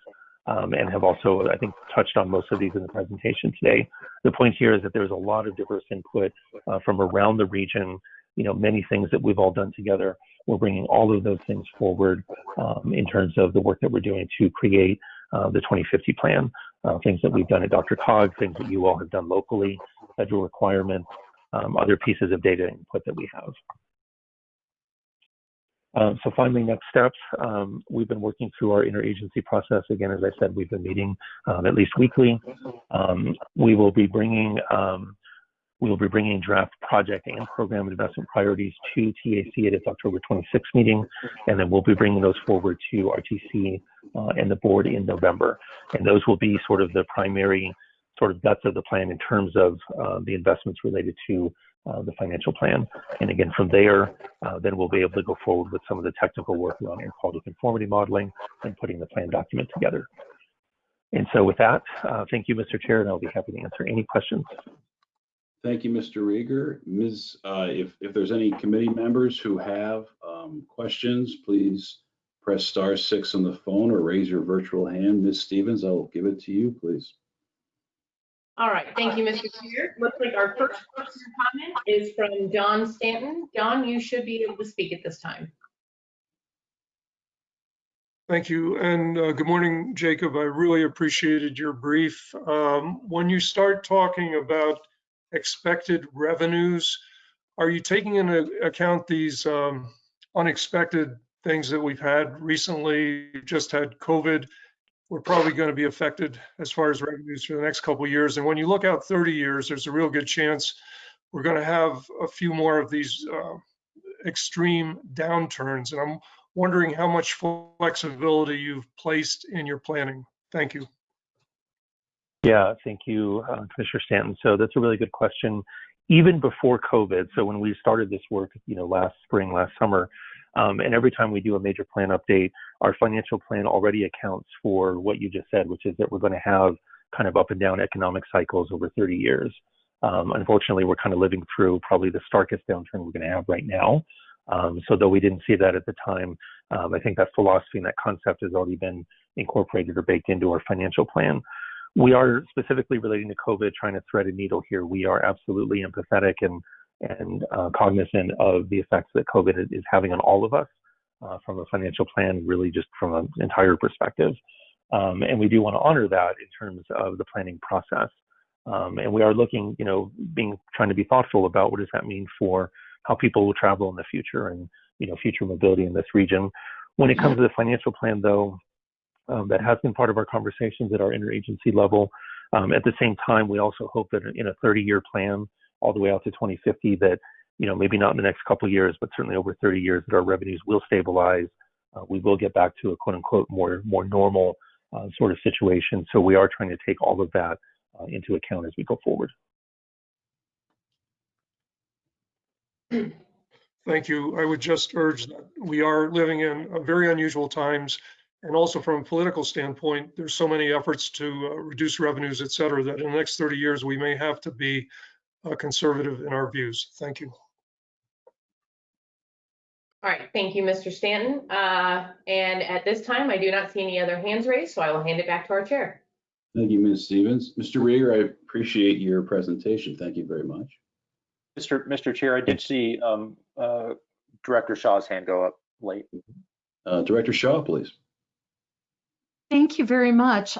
um, and have also, I think, touched on most of these in the presentation today. The point here is that there's a lot of diverse input uh, from around the region, you know, many things that we've all done together. We're bringing all of those things forward um, in terms of the work that we're doing to create uh, the 2050 plan, uh, things that we've done at DRCOG, things that you all have done locally, federal requirements, um, other pieces of data input that we have. Um, so finally, next steps, um, we've been working through our interagency process. Again, as I said, we've been meeting um, at least weekly. Um, we will be bringing um, we will be bringing draft project and program investment priorities to TAC at its October 26th meeting, and then we'll be bringing those forward to RTC uh, and the board in November. And those will be sort of the primary sort of guts of the plan in terms of uh, the investments related to uh, the financial plan. And again, from there, uh, then we'll be able to go forward with some of the technical work around air quality conformity modeling and putting the plan document together. And so with that, uh, thank you, Mr. Chair, and I'll be happy to answer any questions. Thank you, Mr. Rieger. Ms., uh, if, if there's any committee members who have um, questions, please press star six on the phone or raise your virtual hand. Ms. Stevens, I'll give it to you, please. All right, thank you, Mr. Chair. Looks like our first question comment is from John Stanton. John, you should be able to speak at this time. Thank you, and uh, good morning, Jacob. I really appreciated your brief. Um, when you start talking about expected revenues, are you taking into account these um, unexpected things that we've had recently? Just had COVID we're probably going to be affected as far as revenues for the next couple of years. And when you look out 30 years, there's a real good chance we're going to have a few more of these uh, extreme downturns. And I'm wondering how much flexibility you've placed in your planning. Thank you. Yeah, thank you, uh, Commissioner Stanton. So that's a really good question. Even before COVID, so when we started this work, you know, last spring, last summer, Um, and every time we do a major plan update, our financial plan already accounts for what you just said, which is that we're going to have kind of up and down economic cycles over 30 years. Um, unfortunately, we're kind of living through probably the starkest downturn we're going to have right now. Um, so though we didn't see that at the time, um, I think that philosophy and that concept has already been incorporated or baked into our financial plan. We are specifically relating to COVID, trying to thread a needle here. We are absolutely empathetic and and uh, cognizant of the effects that COVID is having on all of us uh, from a financial plan, really just from an entire perspective. Um, and we do want to honor that in terms of the planning process. Um, and we are looking, you know, being trying to be thoughtful about what does that mean for how people will travel in the future and you know future mobility in this region. When it comes to the financial plan, though, um, that has been part of our conversations at our interagency level. Um, at the same time, we also hope that in a 30-year plan, all the way out to 2050, that you know maybe not in the next couple of years, but certainly over 30 years, that our revenues will stabilize. Uh, we will get back to a quote unquote more more normal uh, sort of situation. So we are trying to take all of that uh, into account as we go forward. Thank you. I would just urge that we are living in uh, very unusual times. And also from a political standpoint, there's so many efforts to uh, reduce revenues, et cetera, that in the next 30 years, we may have to be uh, conservative in our views. Thank you. All right, thank you, Mr. Stanton. Uh, and at this time, I do not see any other hands raised, so I will hand it back to our chair. Thank you, Ms. Stevens. Mr. Rieger, I appreciate your presentation. Thank you very much. Mr. Mr. Chair, I did see um, uh, Director Shaw's hand go up late. Uh, Director Shaw, please. Thank you very much.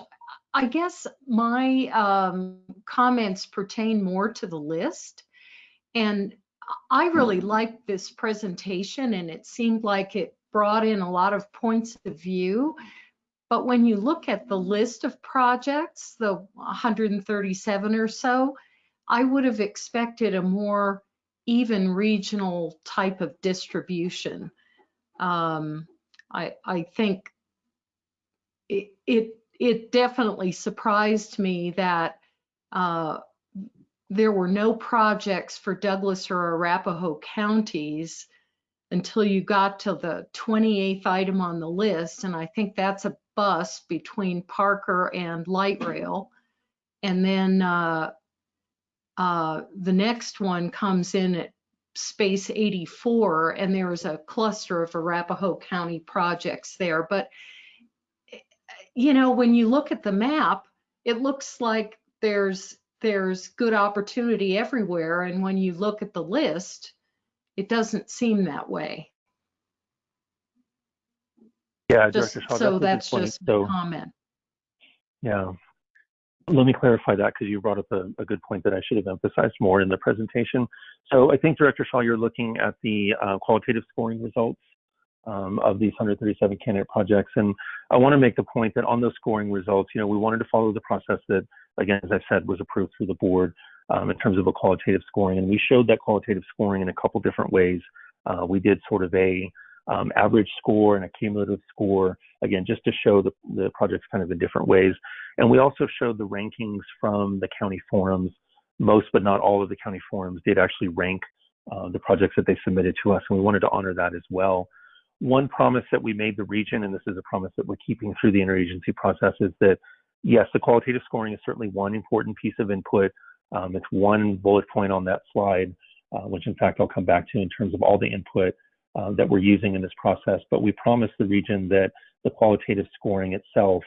I guess my um, comments pertain more to the list. And I really liked this presentation and it seemed like it brought in a lot of points of view. But when you look at the list of projects, the 137 or so, I would have expected a more even regional type of distribution. Um, I, I think it, it, it definitely surprised me that uh, there were no projects for Douglas or Arapahoe counties until you got to the 28th item on the list. And I think that's a bus between Parker and Light Rail. And then uh, uh, the next one comes in at space 84 and there is a cluster of Arapahoe County projects there. But, you know, when you look at the map, it looks like there's there's good opportunity everywhere. And when you look at the list, it doesn't seem that way. Yeah, Just, Director Shaw, so good that's just So- a comment. Yeah. Let me clarify that because you brought up a, a good point that I should have emphasized more in the presentation. So I think, Director Shaw, you're looking at the uh, qualitative scoring results um, of these 137 candidate projects. And I want to make the point that on those scoring results, you know, we wanted to follow the process that, again, as I said, was approved through the board um, in terms of a qualitative scoring. And we showed that qualitative scoring in a couple different ways. Uh, we did sort of a um, average score and a cumulative score, again, just to show the, the projects kind of in different ways. And we also showed the rankings from the county forums. Most, but not all of the county forums did actually rank uh, the projects that they submitted to us, and we wanted to honor that as well. One promise that we made the region, and this is a promise that we're keeping through the interagency process, is that yes, the qualitative scoring is certainly one important piece of input. Um, it's one bullet point on that slide, uh, which in fact I'll come back to in terms of all the input uh, that we're using in this process. But we promised the region that the qualitative scoring itself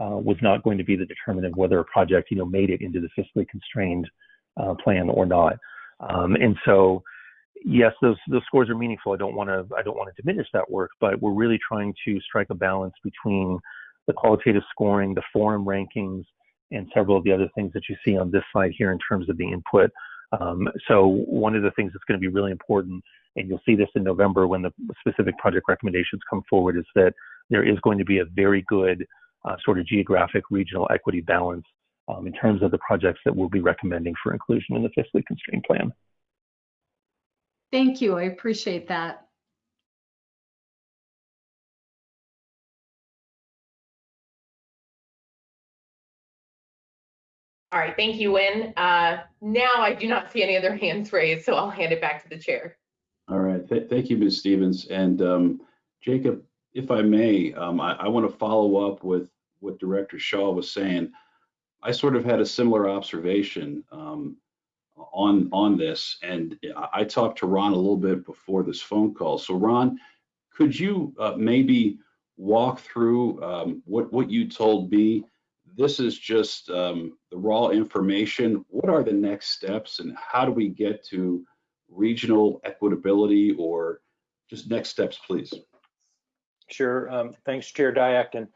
uh, was not going to be the determinant of whether a project, you know, made it into the fiscally constrained uh, plan or not. Um, and so, yes, those those scores are meaningful. I don't want to I don't want to diminish that work, but we're really trying to strike a balance between the qualitative scoring, the forum rankings, and several of the other things that you see on this slide here in terms of the input. Um, so one of the things that's going to be really important, and you'll see this in November when the specific project recommendations come forward, is that there is going to be a very good uh, sort of geographic regional equity balance um, in terms of the projects that we'll be recommending for inclusion in the fiscally constrained plan. Thank you. I appreciate that. All right, thank you, Wynne. Uh, now I do not see any other hands raised, so I'll hand it back to the chair. All right, th- thank you, Ms. Stevens. And um, Jacob, if I may, um, I, I want to follow up with what Director Shaw was saying. I sort of had a similar observation um, on on this, and I, talked to Ron a little bit before this phone call. So, Ron, could you uh, maybe walk through um, what what you told me? This is just um, the raw information. What are the next steps, and how do we get to regional equitability or just next steps, please? Sure. Um, thanks, Chair Dyak. And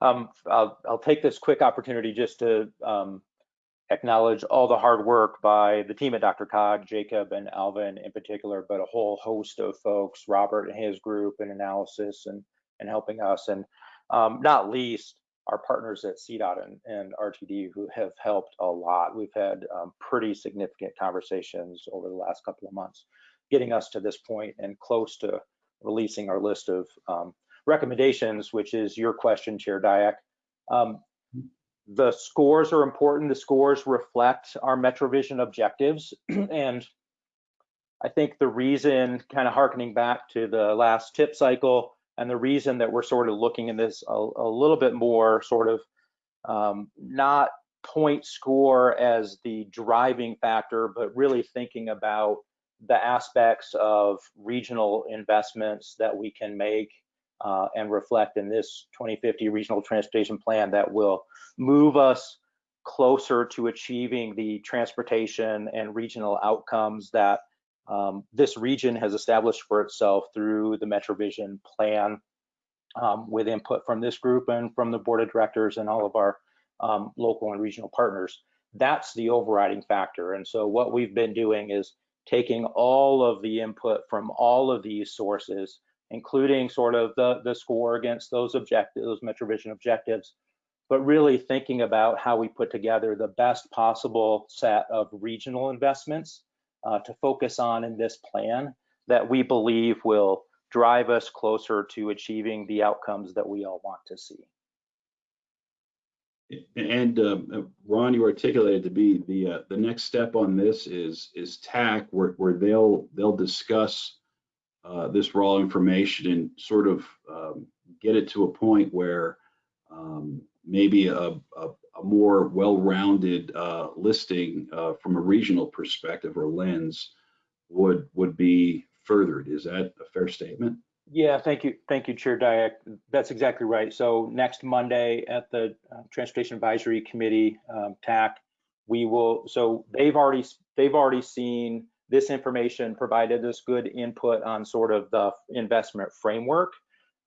um, I'll, I'll take this quick opportunity just to um, acknowledge all the hard work by the team at DRCOG, Jacob and Alvin in particular, but a whole host of folks, Robert and his group in analysis and, and helping us. And um, not least, our partners at CDOT and, and, RTD who have helped a lot. We've had um, pretty significant conversations over the last couple of months, getting us to this point and close to releasing our list of um, recommendations, which is your question, Chair Dyak. Um, the scores are important. The scores reflect our MetroVision objectives. [clears throat] and I think the reason, kind of harkening back to the last tip cycle, and the reason that we're sort of looking in this a, a little bit more sort of um, not point score as the driving factor, but really thinking about the aspects of regional investments that we can make uh, and reflect in this 2050 regional transportation plan that will move us closer to achieving the transportation and regional outcomes that um, this region has established for itself through the MetroVision plan um, with input from this group and from the board of directors and all of our um, local and regional partners. That's the overriding factor. And so what we've been doing is taking all of the input from all of these sources, including sort of the, the score against those objectives, those MetroVision objectives, but really thinking about how we put together the best possible set of regional investments uh, to focus on in this plan that we believe will drive us closer to achieving the outcomes that we all want to see. And um, Ron, you articulated to be the uh, the next step on this is is TAC, where where they'll they'll discuss uh, this raw information and sort of um, get it to a point where um, maybe a, a, a more well-rounded uh, listing uh, from a regional perspective or lens would would be furthered. Is that a fair statement? Yeah, thank you, thank you, Chair Dyak. That's exactly right. So next Monday at the uh, Transportation Advisory Committee um, TAC, we will. So they've already they've already seen this information, provided us good input on sort of the investment framework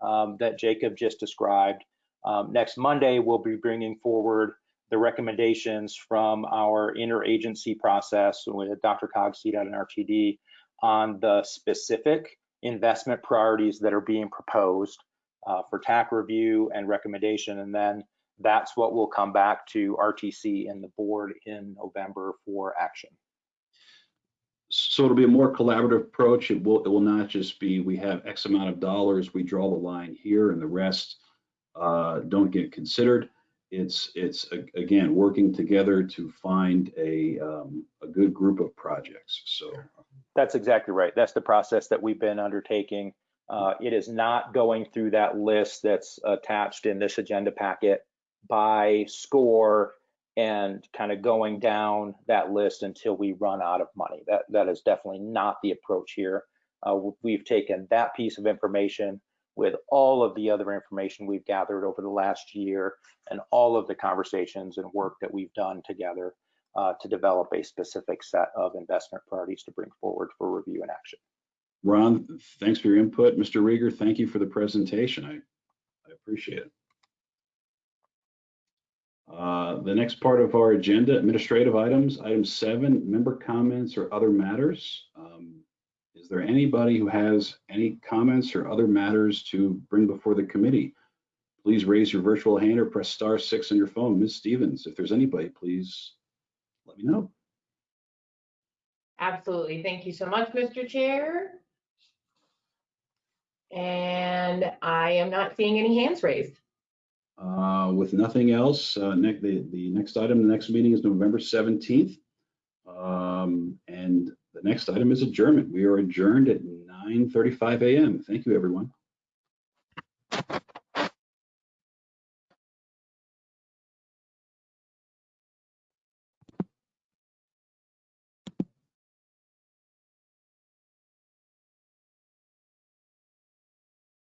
um, that Jacob just described. Um, next Monday, we'll be bringing forward the recommendations from our interagency process with DRCOG, CDOT, and RTD on the specific investment priorities that are being proposed uh, for TAC review and recommendation. And then that's what will come back to RTC and the board in November for action. So it'll be a more collaborative approach. It will it will not just be we have X amount of dollars, we draw the line here, and the rest uh, don't get considered. It's it's again working together to find a um, a good group of projects. So that's exactly right. That's the process that we've been undertaking. Uh, it is not going through that list that's attached in this agenda packet by score and kind of going down that list until we run out of money. That that is definitely not the approach here. Uh, we've taken that piece of information with all of the other information we've gathered over the last year and all of the conversations and work that we've done together uh, to develop a specific set of investment priorities to bring forward for review and action. Ron, thanks for your input. Mr. Rieger, thank you for the presentation. I, I appreciate it. Uh, the next part of our agenda, administrative items, item seven, member comments or other matters. Um, is there anybody who has any comments or other matters to bring before the committee? Please raise your virtual hand or press star six on your phone. Ms. Stevens, if there's anybody, please let me know. Absolutely. Thank you so much, Mr. Chair. And I am not seeing any hands raised. Uh, with nothing else, uh, the, the next item, the next meeting is November 17th. Um, and the next item is adjournment. We are adjourned at 9:35 a.m. Thank you, everyone.